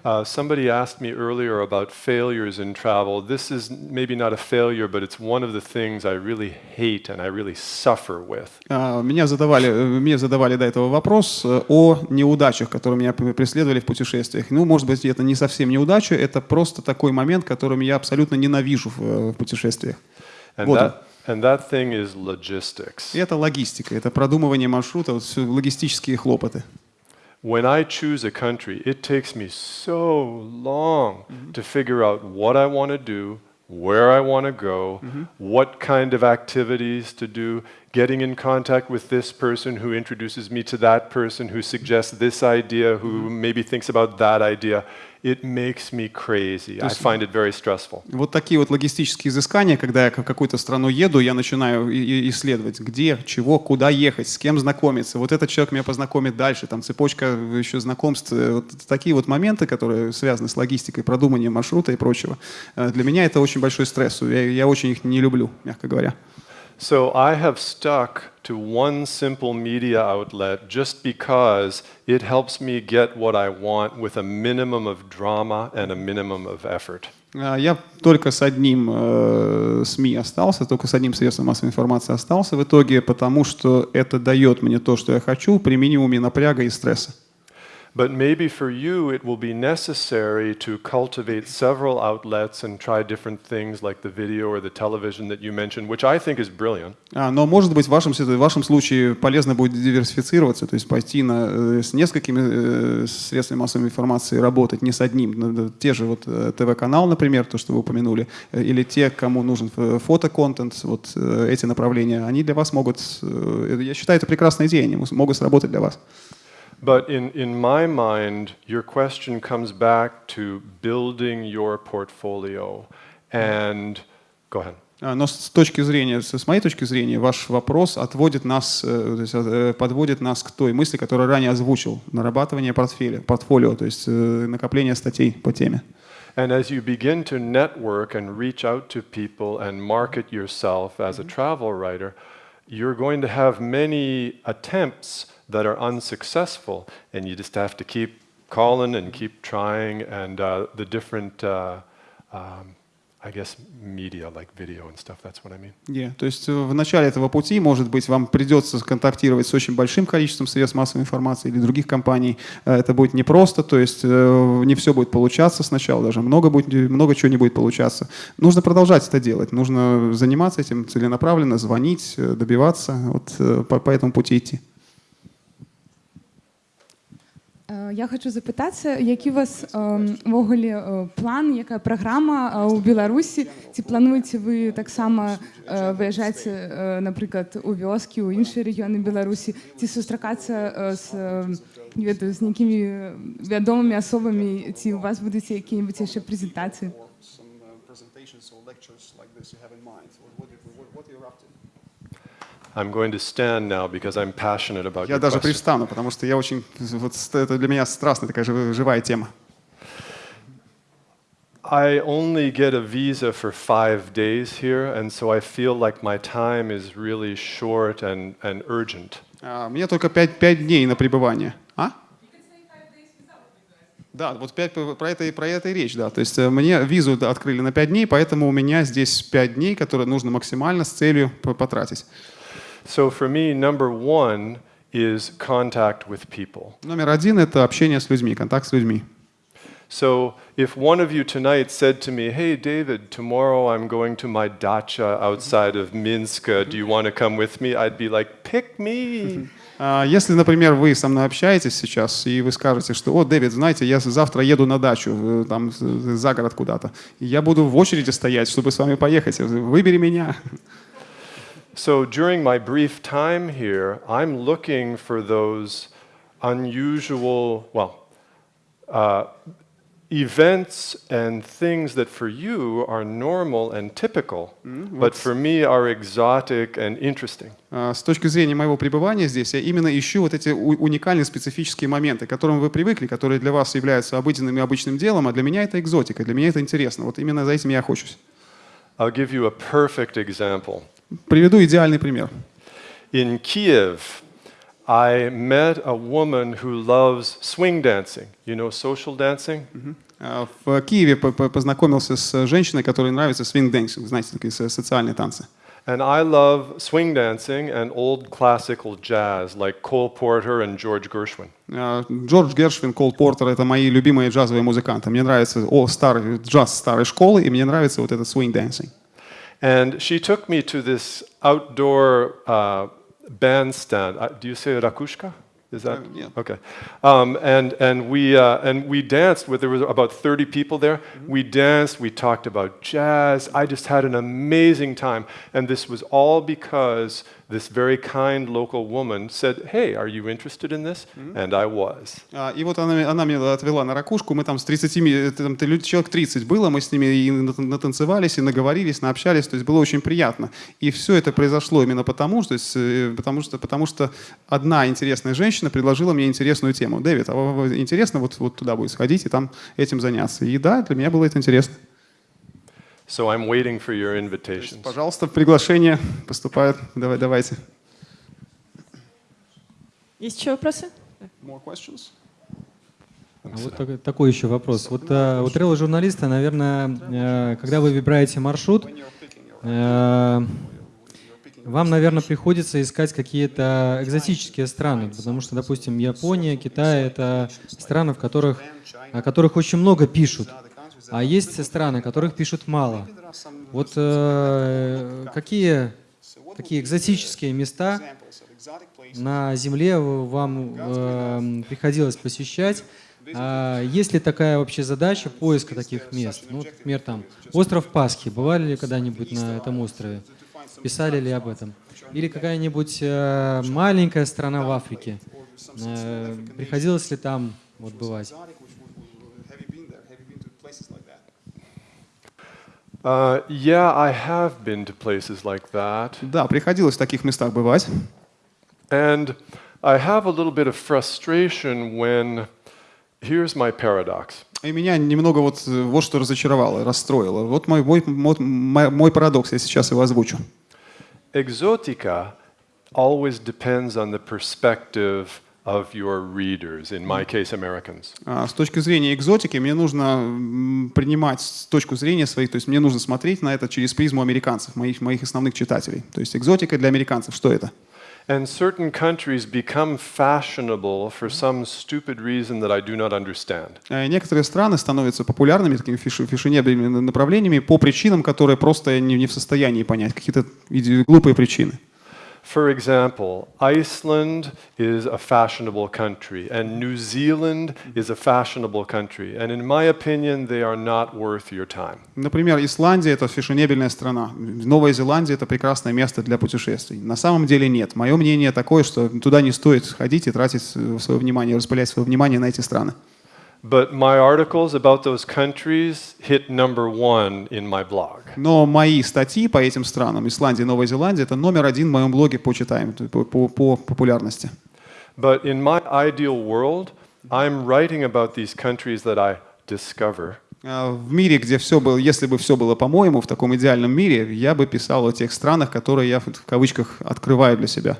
Uh, somebody asked me earlier about failures in travel. This is maybe not a failure, but it's one of the things I really hate and I really suffer with. А, Меня задавали, э, мне задавали до этого вопрос э, о неудачах, которые меня преследовали в путешествиях. Ну, может быть, это не совсем неудача, это просто такой момент, которым я абсолютно ненавижу в, э, в путешествиях. And Вот that, and that thing is logistics. И это логистика, это продумывание маршрута, вот логистические хлопоты. When I choose a country, it takes me so long mm-hmm. to figure out what I want to do, where I want to go, mm-hmm. what kind of activities to do, getting in contact with this person who introduces me to that person who suggests this idea, who mm-hmm. maybe thinks about that idea. It makes me crazy. I find it very stressful. Вот такие вот логистические изыскания, когда я в какую-то страну еду, я начинаю исследовать, где, чего, куда ехать, с кем знакомиться. Вот этот человек меня познакомит дальше, там цепочка еще знакомств. э, Вот такие вот моменты, которые связаны с логистикой, продуманием маршрута и прочего. Э, Для меня это очень большой стресс. Я, я очень их не люблю, мягко говоря. So I have stuck to one simple media outlet just because it helps me get what I want with a minimum of drama and a minimum of effort. А, Я только с одним э, СМИ остался, только с одним средством массовой информации остался в итоге, потому что это дает мне то, что я хочу, при минимуме напряга и стресса. But maybe for you, it will be necessary to cultivate several outlets and try different things like the video or the television that you mentioned, which I think is brilliant. А, Но, может быть, в вашем, в вашем случае полезно будет диверсифицироваться, то есть пойти на, э, с несколькими э, средствами массовой информации работать, не с одним. Те же вот э, ТВ-канал, например, то, что вы упомянули, или те, кому нужен фотоконтент, вот эти направления, они для вас могут, я считаю, это прекрасная идея, они могут сработать для вас. But in, in my mind, your question comes back to building your portfolio. And go ahead. А, Но с точки зрения, с с моей точки зрения, ваш вопрос отводит нас, э, то есть, э, подводит нас к той мысли, которую ранее озвучил, нарабатывание портфеля, портфолио, то есть э, накопление статей по теме. And as you begin to network and reach out to people and market yourself as a travel writer, you're going to have many attempts that are unsuccessful, and you just have to keep calling and keep trying. And uh, the different, uh, um, I guess, media like video and stuff, that's what I mean. Yeah. То есть э, в начале этого пути, может быть, вам придется контактировать с очень большим количеством средств массовой информации или других компаний. Э, Это будет непросто, то есть э, не все будет получаться сначала, даже много, будет, много чего не будет получаться. Нужно продолжать это делать, нужно заниматься этим целенаправленно, звонить, добиваться, вот по, по этому пути идти. Е, Я хочу запитатися, який у вас ем, в оголі е, план, яка програма е, у Білорусі? Чи плануєте ви так само е, виїжджати, е, наприклад, у вёски, у інші регіони Білорусі, чи зустрічатися е, з, е, не ведаю, з якими відомими особами, чи у вас будуть якісь ще презентації? I'm going to stand now because I'm passionate about Я даже question. привстану, потому что я очень, вот это для меня страстная такая жив- живая тема. I only get a visa for five days here, and so I feel like my time is really short and, and urgent. А, Мне только 5, 5 дней на пребывание. А? Да, вот 5, про, это, про это и речь, да. То есть э, мне визу открыли на 5 дней, поэтому у меня здесь 5 дней, которые нужно максимально с целью потратить. So for me, number one is contact with people. Номер один — это общение с людьми, контакт с людьми. So if one of you tonight said to me, hey, David, tomorrow I'm going to my dacha outside of Minsk, uh, do you want to come with me? I'd be like, pick me. А, если, например, вы со мной общаетесь сейчас, и вы скажете, что, о, Дэвид, знаете, я завтра еду на дачу, там, за город куда-то, я буду в очереди стоять, чтобы с вами поехать, выбери меня. So during my brief time here, I'm looking for those unusual, well, uh, events and things that for you are normal and typical, but for me are exotic and interesting. С точки зрения моего пребывания здесь, я именно ищу вот эти уникальные специфические моменты, к которым вы привыкли, которые для вас являются обыденным и обычным делом, а для меня это экзотика, для меня это интересно. Вот именно за этим я охочусь. I'll give you a perfect example. Приведу идеальный пример. In Kiev, I met a woman who loves swing dancing. You know social dancing? В Киеве познакомился с женщиной, которой нравится swing dancing, знаете, такие социальные танцы. And I love swing dancing and old classical jazz, like Cole Porter and George Gershwin. Джордж Гершвин, Кол Портер — это мои любимые джазовые музыканты. Мне нравится о, старый джаз старой школы, и мне нравится вот этот swing dancing. And she took me to this outdoor uh, bandstand. Uh, do you say rakushka? Is that uh, yeah. okay? Um, and and we uh, and we danced with there was about 30 people there. Mm-hmm. We danced. We talked about jazz. I just had an amazing time, and this was all because this very kind local woman said, "Hey, are you interested in this?" Mm-hmm. And I was. И вот она, она меня отвела на ракушку. Мы там с 30, там, человек 30 было, мы с ними и натанцевались, и наговорились, наобщались. То есть было очень приятно. И все это произошло именно потому, что, потому что, потому что одна интересная женщина предложила мне интересную тему. Дэвид, а интересно вот, вот туда будет сходить и там этим заняться? И да, для меня было это интересно. So I'm waiting for your invitations. Пожалуйста, приглашение поступает. Давай, давайте. Есть еще вопросы? More questions? А вот такой, такой еще вопрос. Вот э, у тревел-журналиста, наверное, э, когда вы выбираете маршрут, э, вам, наверное, приходится искать какие-то экзотические страны, потому что, допустим, Япония, Китай — это страны, в которых, о которых очень много пишут. А есть страны, которых пишут мало. Вот э, какие такие экзотические места на Земле вам э, приходилось посещать? А есть ли такая вообще задача поиска таких мест? Ну, например, там остров Пасхи. Бывали ли когда-нибудь на этом острове? Писали ли об этом? Или какая-нибудь э, маленькая страна в Африке? Э, приходилось ли там вот бывать? Uh, yeah, I have been to places like that. Да, приходилось в таких местах бывать. And I have a little bit of frustration when here's my paradox. И меня немного вот вот что разочаровало, расстроило. Вот мой, мой, мой, мой парадокс, я сейчас его озвучу. Exotica always depends on the perspective of your readers, in my case, Americans. С точки зрения экзотики мне нужно принимать точку зрения своих, то есть мне нужно смотреть на это через призму американцев, моих, моих основных читателей. То есть экзотика для американцев, что это? And certain countries become fashionable for some stupid reason that I do not understand. Некоторые страны становятся популярными такими фешенебельными направлениями по причинам, которые просто не в состоянии понять, какие-то глупые причины. For example, Iceland is a fashionable country, and New Zealand is a fashionable country, and in my opinion, they are not worth your time. Например, Исландия — это фешенебельная страна. Новая Зеландия — это прекрасное место для путешествий. На самом деле нет. Мое мнение такое, что туда не стоит ходить и тратить свое внимание, распылять свое внимание на эти страны. But my articles about those countries hit number one in my blog. Но мои статьи по этим странам, Исландия, Новая Зеландия, это номер один в моем блоге по читаем, по, по, по популярности. But in my ideal world, I'm writing about these countries that I discover. В мире, где все было, если бы все было по-моему, в таком идеальном мире, я бы писал о тех странах, которые я в кавычках открываю для себя.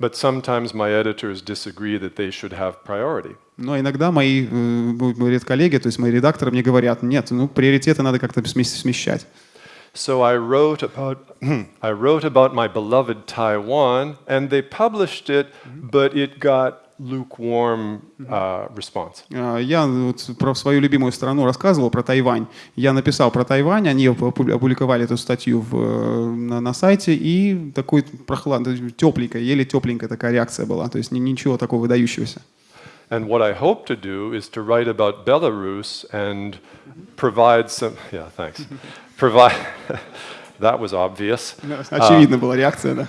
But sometimes my editors disagree that they should have priority. Но иногда мои, э, мои коллеги, то есть мои редакторы мне говорят, нет, ну приоритеты надо как-то смещать. So I wrote about I wrote about my beloved Taiwan, and they published it, but it got lukewarm uh, response. А, Я вот про свою любимую страну рассказывал, про Тайвань. Я написал про Тайвань, они опу- опубликовали эту статью в, на, на сайте, и такой прохладный, тепленькая, еле тепленькая такая реакция была. То есть ни- ничего такого выдающегося. And what I hope to do is to write about Belarus and provide some. Yeah, thanks. provide. that was obvious. Очевидно была реакция, да.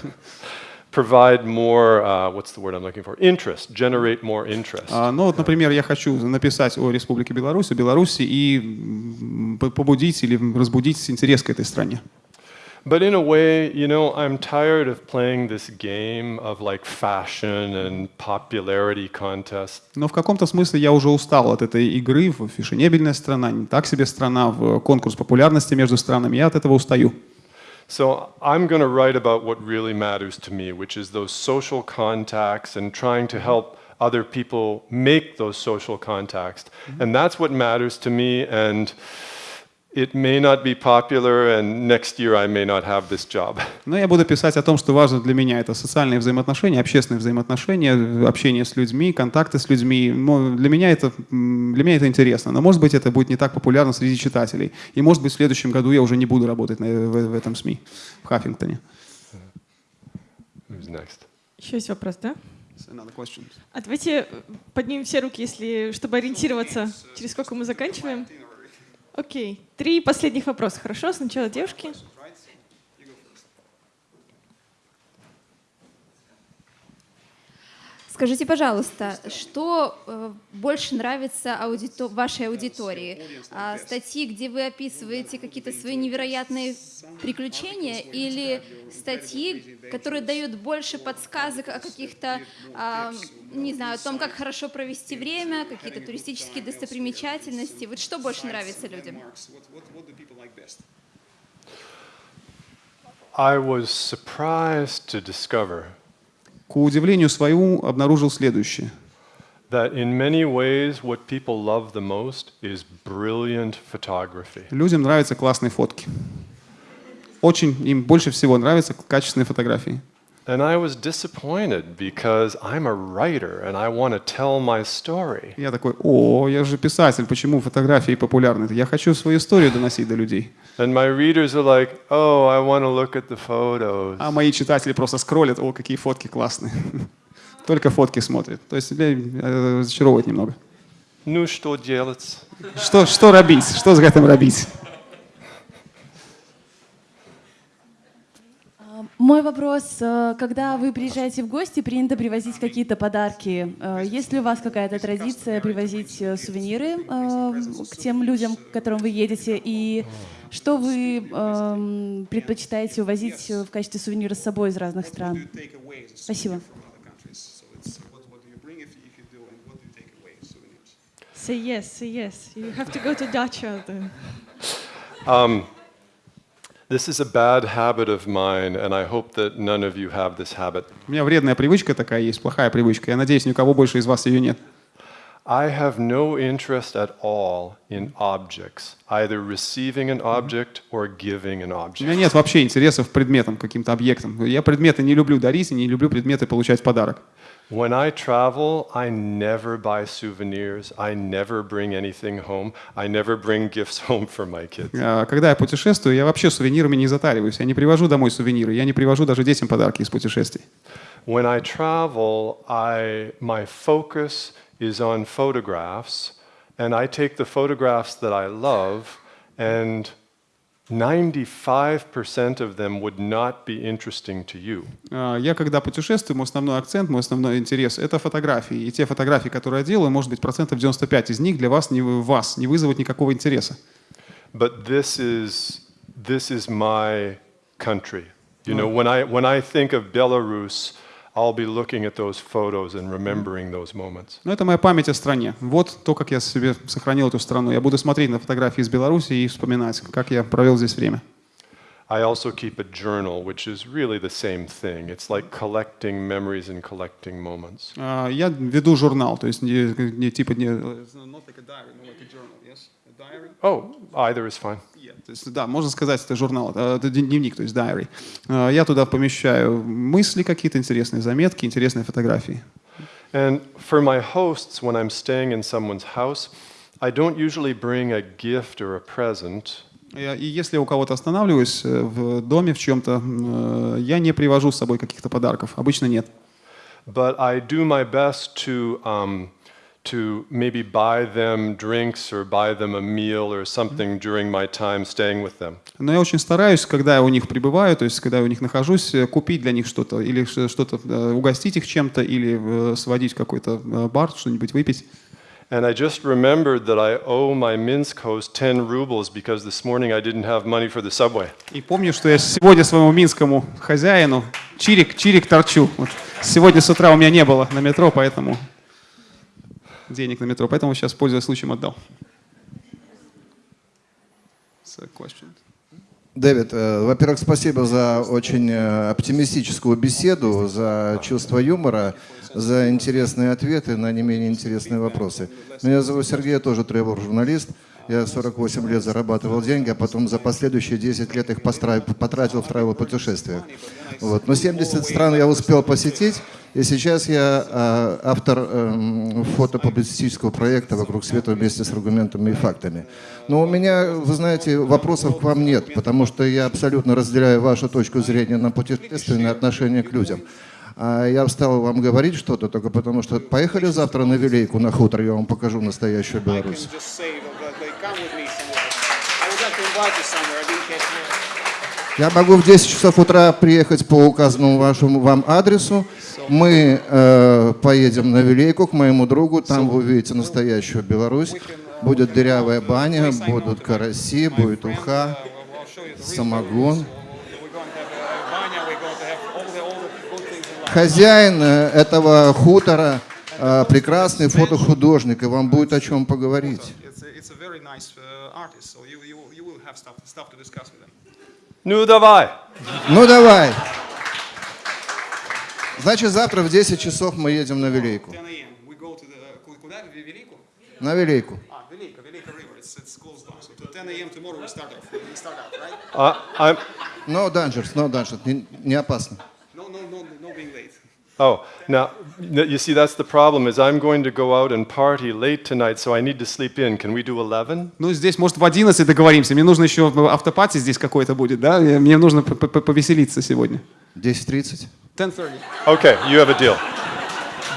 Provide more. Uh, what's the word I'm looking for? Interest. Generate more interest. А, Ну вот, например, я хочу написать о Республике Беларусь, о Беларуси и побудить или разбудить интерес к этой стране. But in a way, you know, I'm tired of playing this game of like fashion and popularity contest. Но в каком-то смысле я уже устал от этой игры в фешенебельная страна, не так себе страна, в конкурс популярности между странами. Я от этого устаю. So I'm going to write about what really matters to me, which is those social contacts and trying to mm-hmm. help other people make those social contacts. Mm-hmm. And that's what matters to me. And it may not be popular, and next year I may not have this job. Но я буду писать о том, что важно для меня. Это социальные взаимоотношения, общественные взаимоотношения, общение с людьми, контакты с людьми. Но для меня это, для меня это интересно. Но, может быть, это будет не так популярно среди читателей. И, может быть, в следующем году я уже не буду работать на- в, в этом СМИ, в Хаффингтоне. Who's next? Еще есть вопрос, да? А давайте поднимем все руки, если, чтобы ориентироваться, через сколько мы заканчиваем. Окей. Три последних вопроса, хорошо? Сначала девушки. Скажите, пожалуйста, что э, больше нравится аудито- вашей аудитории? А, статьи, где вы описываете какие-то свои невероятные приключения, или статьи, которые дают больше подсказок о каких-то, а, не знаю, о том, как хорошо провести время, какие-то туристические достопримечательности? Вот что больше нравится людям? I was surprised to discover К удивлению своему обнаружил следующее. that in many ways what people love the most is brilliant photography. Людям нравятся классные фотки. Очень им больше всего нравятся качественные фотографии. And I was disappointed because I'm a writer and I want to tell my story. Я такой, о, я же писатель, почему фотографии популярны? Я хочу свою историю доносить до людей. And my readers are like, oh, I want to look at the photos. А мои читатели просто скроллят, о, какие фотки классные. Только фотки смотрят. То есть людей э, разочаровывает немного. Ну что делать? Что, что робить? Что с этим робить? Мой вопрос, э, когда вы приезжаете в гости, принято привозить какие-то подарки. Э, Есть ли у вас какая-то традиция привозить э, сувениры к тем людям, к которым вы едете? И что вы эм, предпочитаете увозить в качестве сувенира с собой из разных стран? Спасибо. Say yes, say yes. You have to go to Dacha then. Um, this is a bad habit of mine, and I hope that none of you have this habit. У меня вредная привычка такая есть, плохая привычка. Я надеюсь, ни у кого больше из вас ее нет. I have no interest at all in objects, either receiving an object or giving an У object. меня нет вообще интересов предметам, каким-то объектам. Я предметы не люблю дарить и не люблю предметы получать в подарок. When I travel, I never buy souvenirs. I never bring anything home. I never bring gifts home for my kids. А, Когда я путешествую, я вообще сувенирами не затариваюсь. Я не привожу домой сувениры. Я не привожу даже детям подарки из путешествий. When I travel, I, my focus is on photographs, and I take the photographs that I love, and 95% of them would not be interesting to you. А, Я, когда путешествую, мой основной акцент, мой основной интерес — это фотографии. И те фотографии, которые я делаю, может быть, процентов 95 из них для вас не, вас не вызовут никакого интереса. But this is, this is my country. You know, when I, when I think of Belarus, I'll be looking at those photos and remembering those moments. Но это моя память о стране. Вот то, как я себе сохранил эту страну. Я буду смотреть на фотографии из Беларуси и вспоминать, как я провел здесь время. I also keep a journal, which is really the same thing. It's like collecting memories and collecting moments. А, Я веду журнал, то есть не, не типа не... not like a diary, no, like a journal, yes? Oh, either is fine. То есть, да, можно сказать, это журнал, э, это дневник, то есть diary. А, Я туда помещаю мысли какие-то интересные, заметки, интересные фотографии. And for my hosts, when I'm staying in someone's house, I don't usually bring a gift or a present. И если у кого-то останавливаюсь э, в доме в чем-то, э, я не привожу с собой каких-то подарков. Обычно нет. But I do my best to um, to maybe buy them drinks or buy them a meal or something during my time staying with them. Но я очень стараюсь, когда я у них пребываю, то есть когда я у них нахожусь, э, купить для них что-то, или что-то, э, угостить их чем-то, или э, сводить в какой-то бар, что-нибудь выпить. And I just remembered that I owe my Minsk host 10 rubles because this morning I didn't have money for the subway. И помню, что я сегодня своему минскому хозяину чирик, чирик торчу. Вот. Сегодня с утра у меня не было на метро, поэтому денег на метро, поэтому сейчас, пользуясь случаем, отдал. Дэвид, э, во-первых, спасибо за очень э, оптимистическую беседу, за чувство юмора, за интересные ответы на не менее интересные вопросы. Меня зовут Сергей, я тоже тревел-журналист. Я 48 лет зарабатывал деньги, а потом за последующие 10 лет их потратил в тревел-путешествиях. Вот. Но 70 стран я успел посетить, и сейчас я э, автор эм, фотопублицистического проекта «Вокруг света» вместе с аргументами и фактами. Но у меня, вы знаете, вопросов к вам нет, потому что я абсолютно разделяю вашу точку зрения на путешественное отношение к людям. А я встал вам говорить что-то только потому, что поехали завтра на Вилейку, на хутор, я вам покажу настоящую Беларусь. Я могу в 10 часов утра приехать по указанному вашему вам адресу. Мы э, поедем на Вилейку к моему другу, там вы увидите настоящую Беларусь. Будет дырявая баня, будут караси, будет уха, самогон. Хозяин э, этого хутора э, прекрасный фотохудожник, и вам будет о чем поговорить. Very nice uh, artist, so you, you, you will have stuff, stuff to discuss with him. Ну давай. Ну давай. Значит, завтра в 10 часов мы едем на Вилейку. 10 a.m. We go to the, ку- куда? В Велику? На Велейку. А, Велика, Велика River. It's, it's closed down. So to 10 a.m. tomorrow we start off. We start out, right? Uh, I'm. No dangers, no dangers. Не, не опасно. No, no, no, no being late. Oh, now n- you see that's the problem is I'm going to go out and party late tonight, so I need to sleep in. Can we do 11? Ну, здесь, может, в 11 договоримся. Мне нужно еще автопати здесь какой-то будет, да? Я- Мне нужно п- п- повеселиться сегодня. 10.30. 10.30. Okay, you have a deal.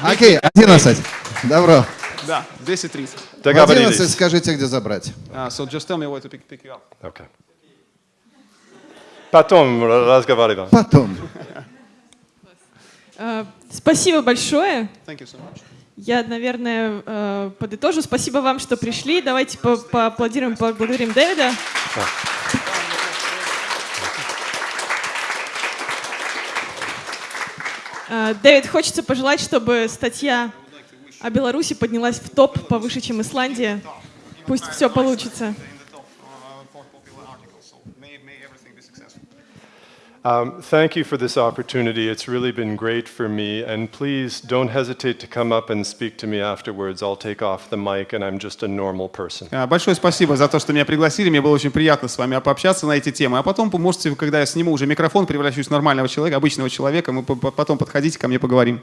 Окей, 11. Добро. Да, 10.30. В 11 скажите, где забрать. Uh, so just tell me where to pick, pick you up. Okay. Потом разговариваем. Потом. Э, Спасибо большое. Thank you so much. Я, наверное, э, подытожу. Спасибо вам, что пришли. Давайте по- поаплодируем, поблагодарим Дэвида. Э, Дэвид, хочется пожелать, чтобы статья о Беларуси поднялась в топ повыше, чем Исландия. Пусть все получится. Um, thank you for this opportunity. It's really been great for me. And please don't hesitate to come up and speak to me afterwards. I'll take off the mic, and I'm just a normal person. А, Большое спасибо за то, что меня пригласили. Мне было очень приятно с вами пообщаться на эти темы. А потом вы можете, когда я сниму уже микрофон, превращусь в нормального человека, обычного человека, мы по- по- потом подходите ко мне, поговорим.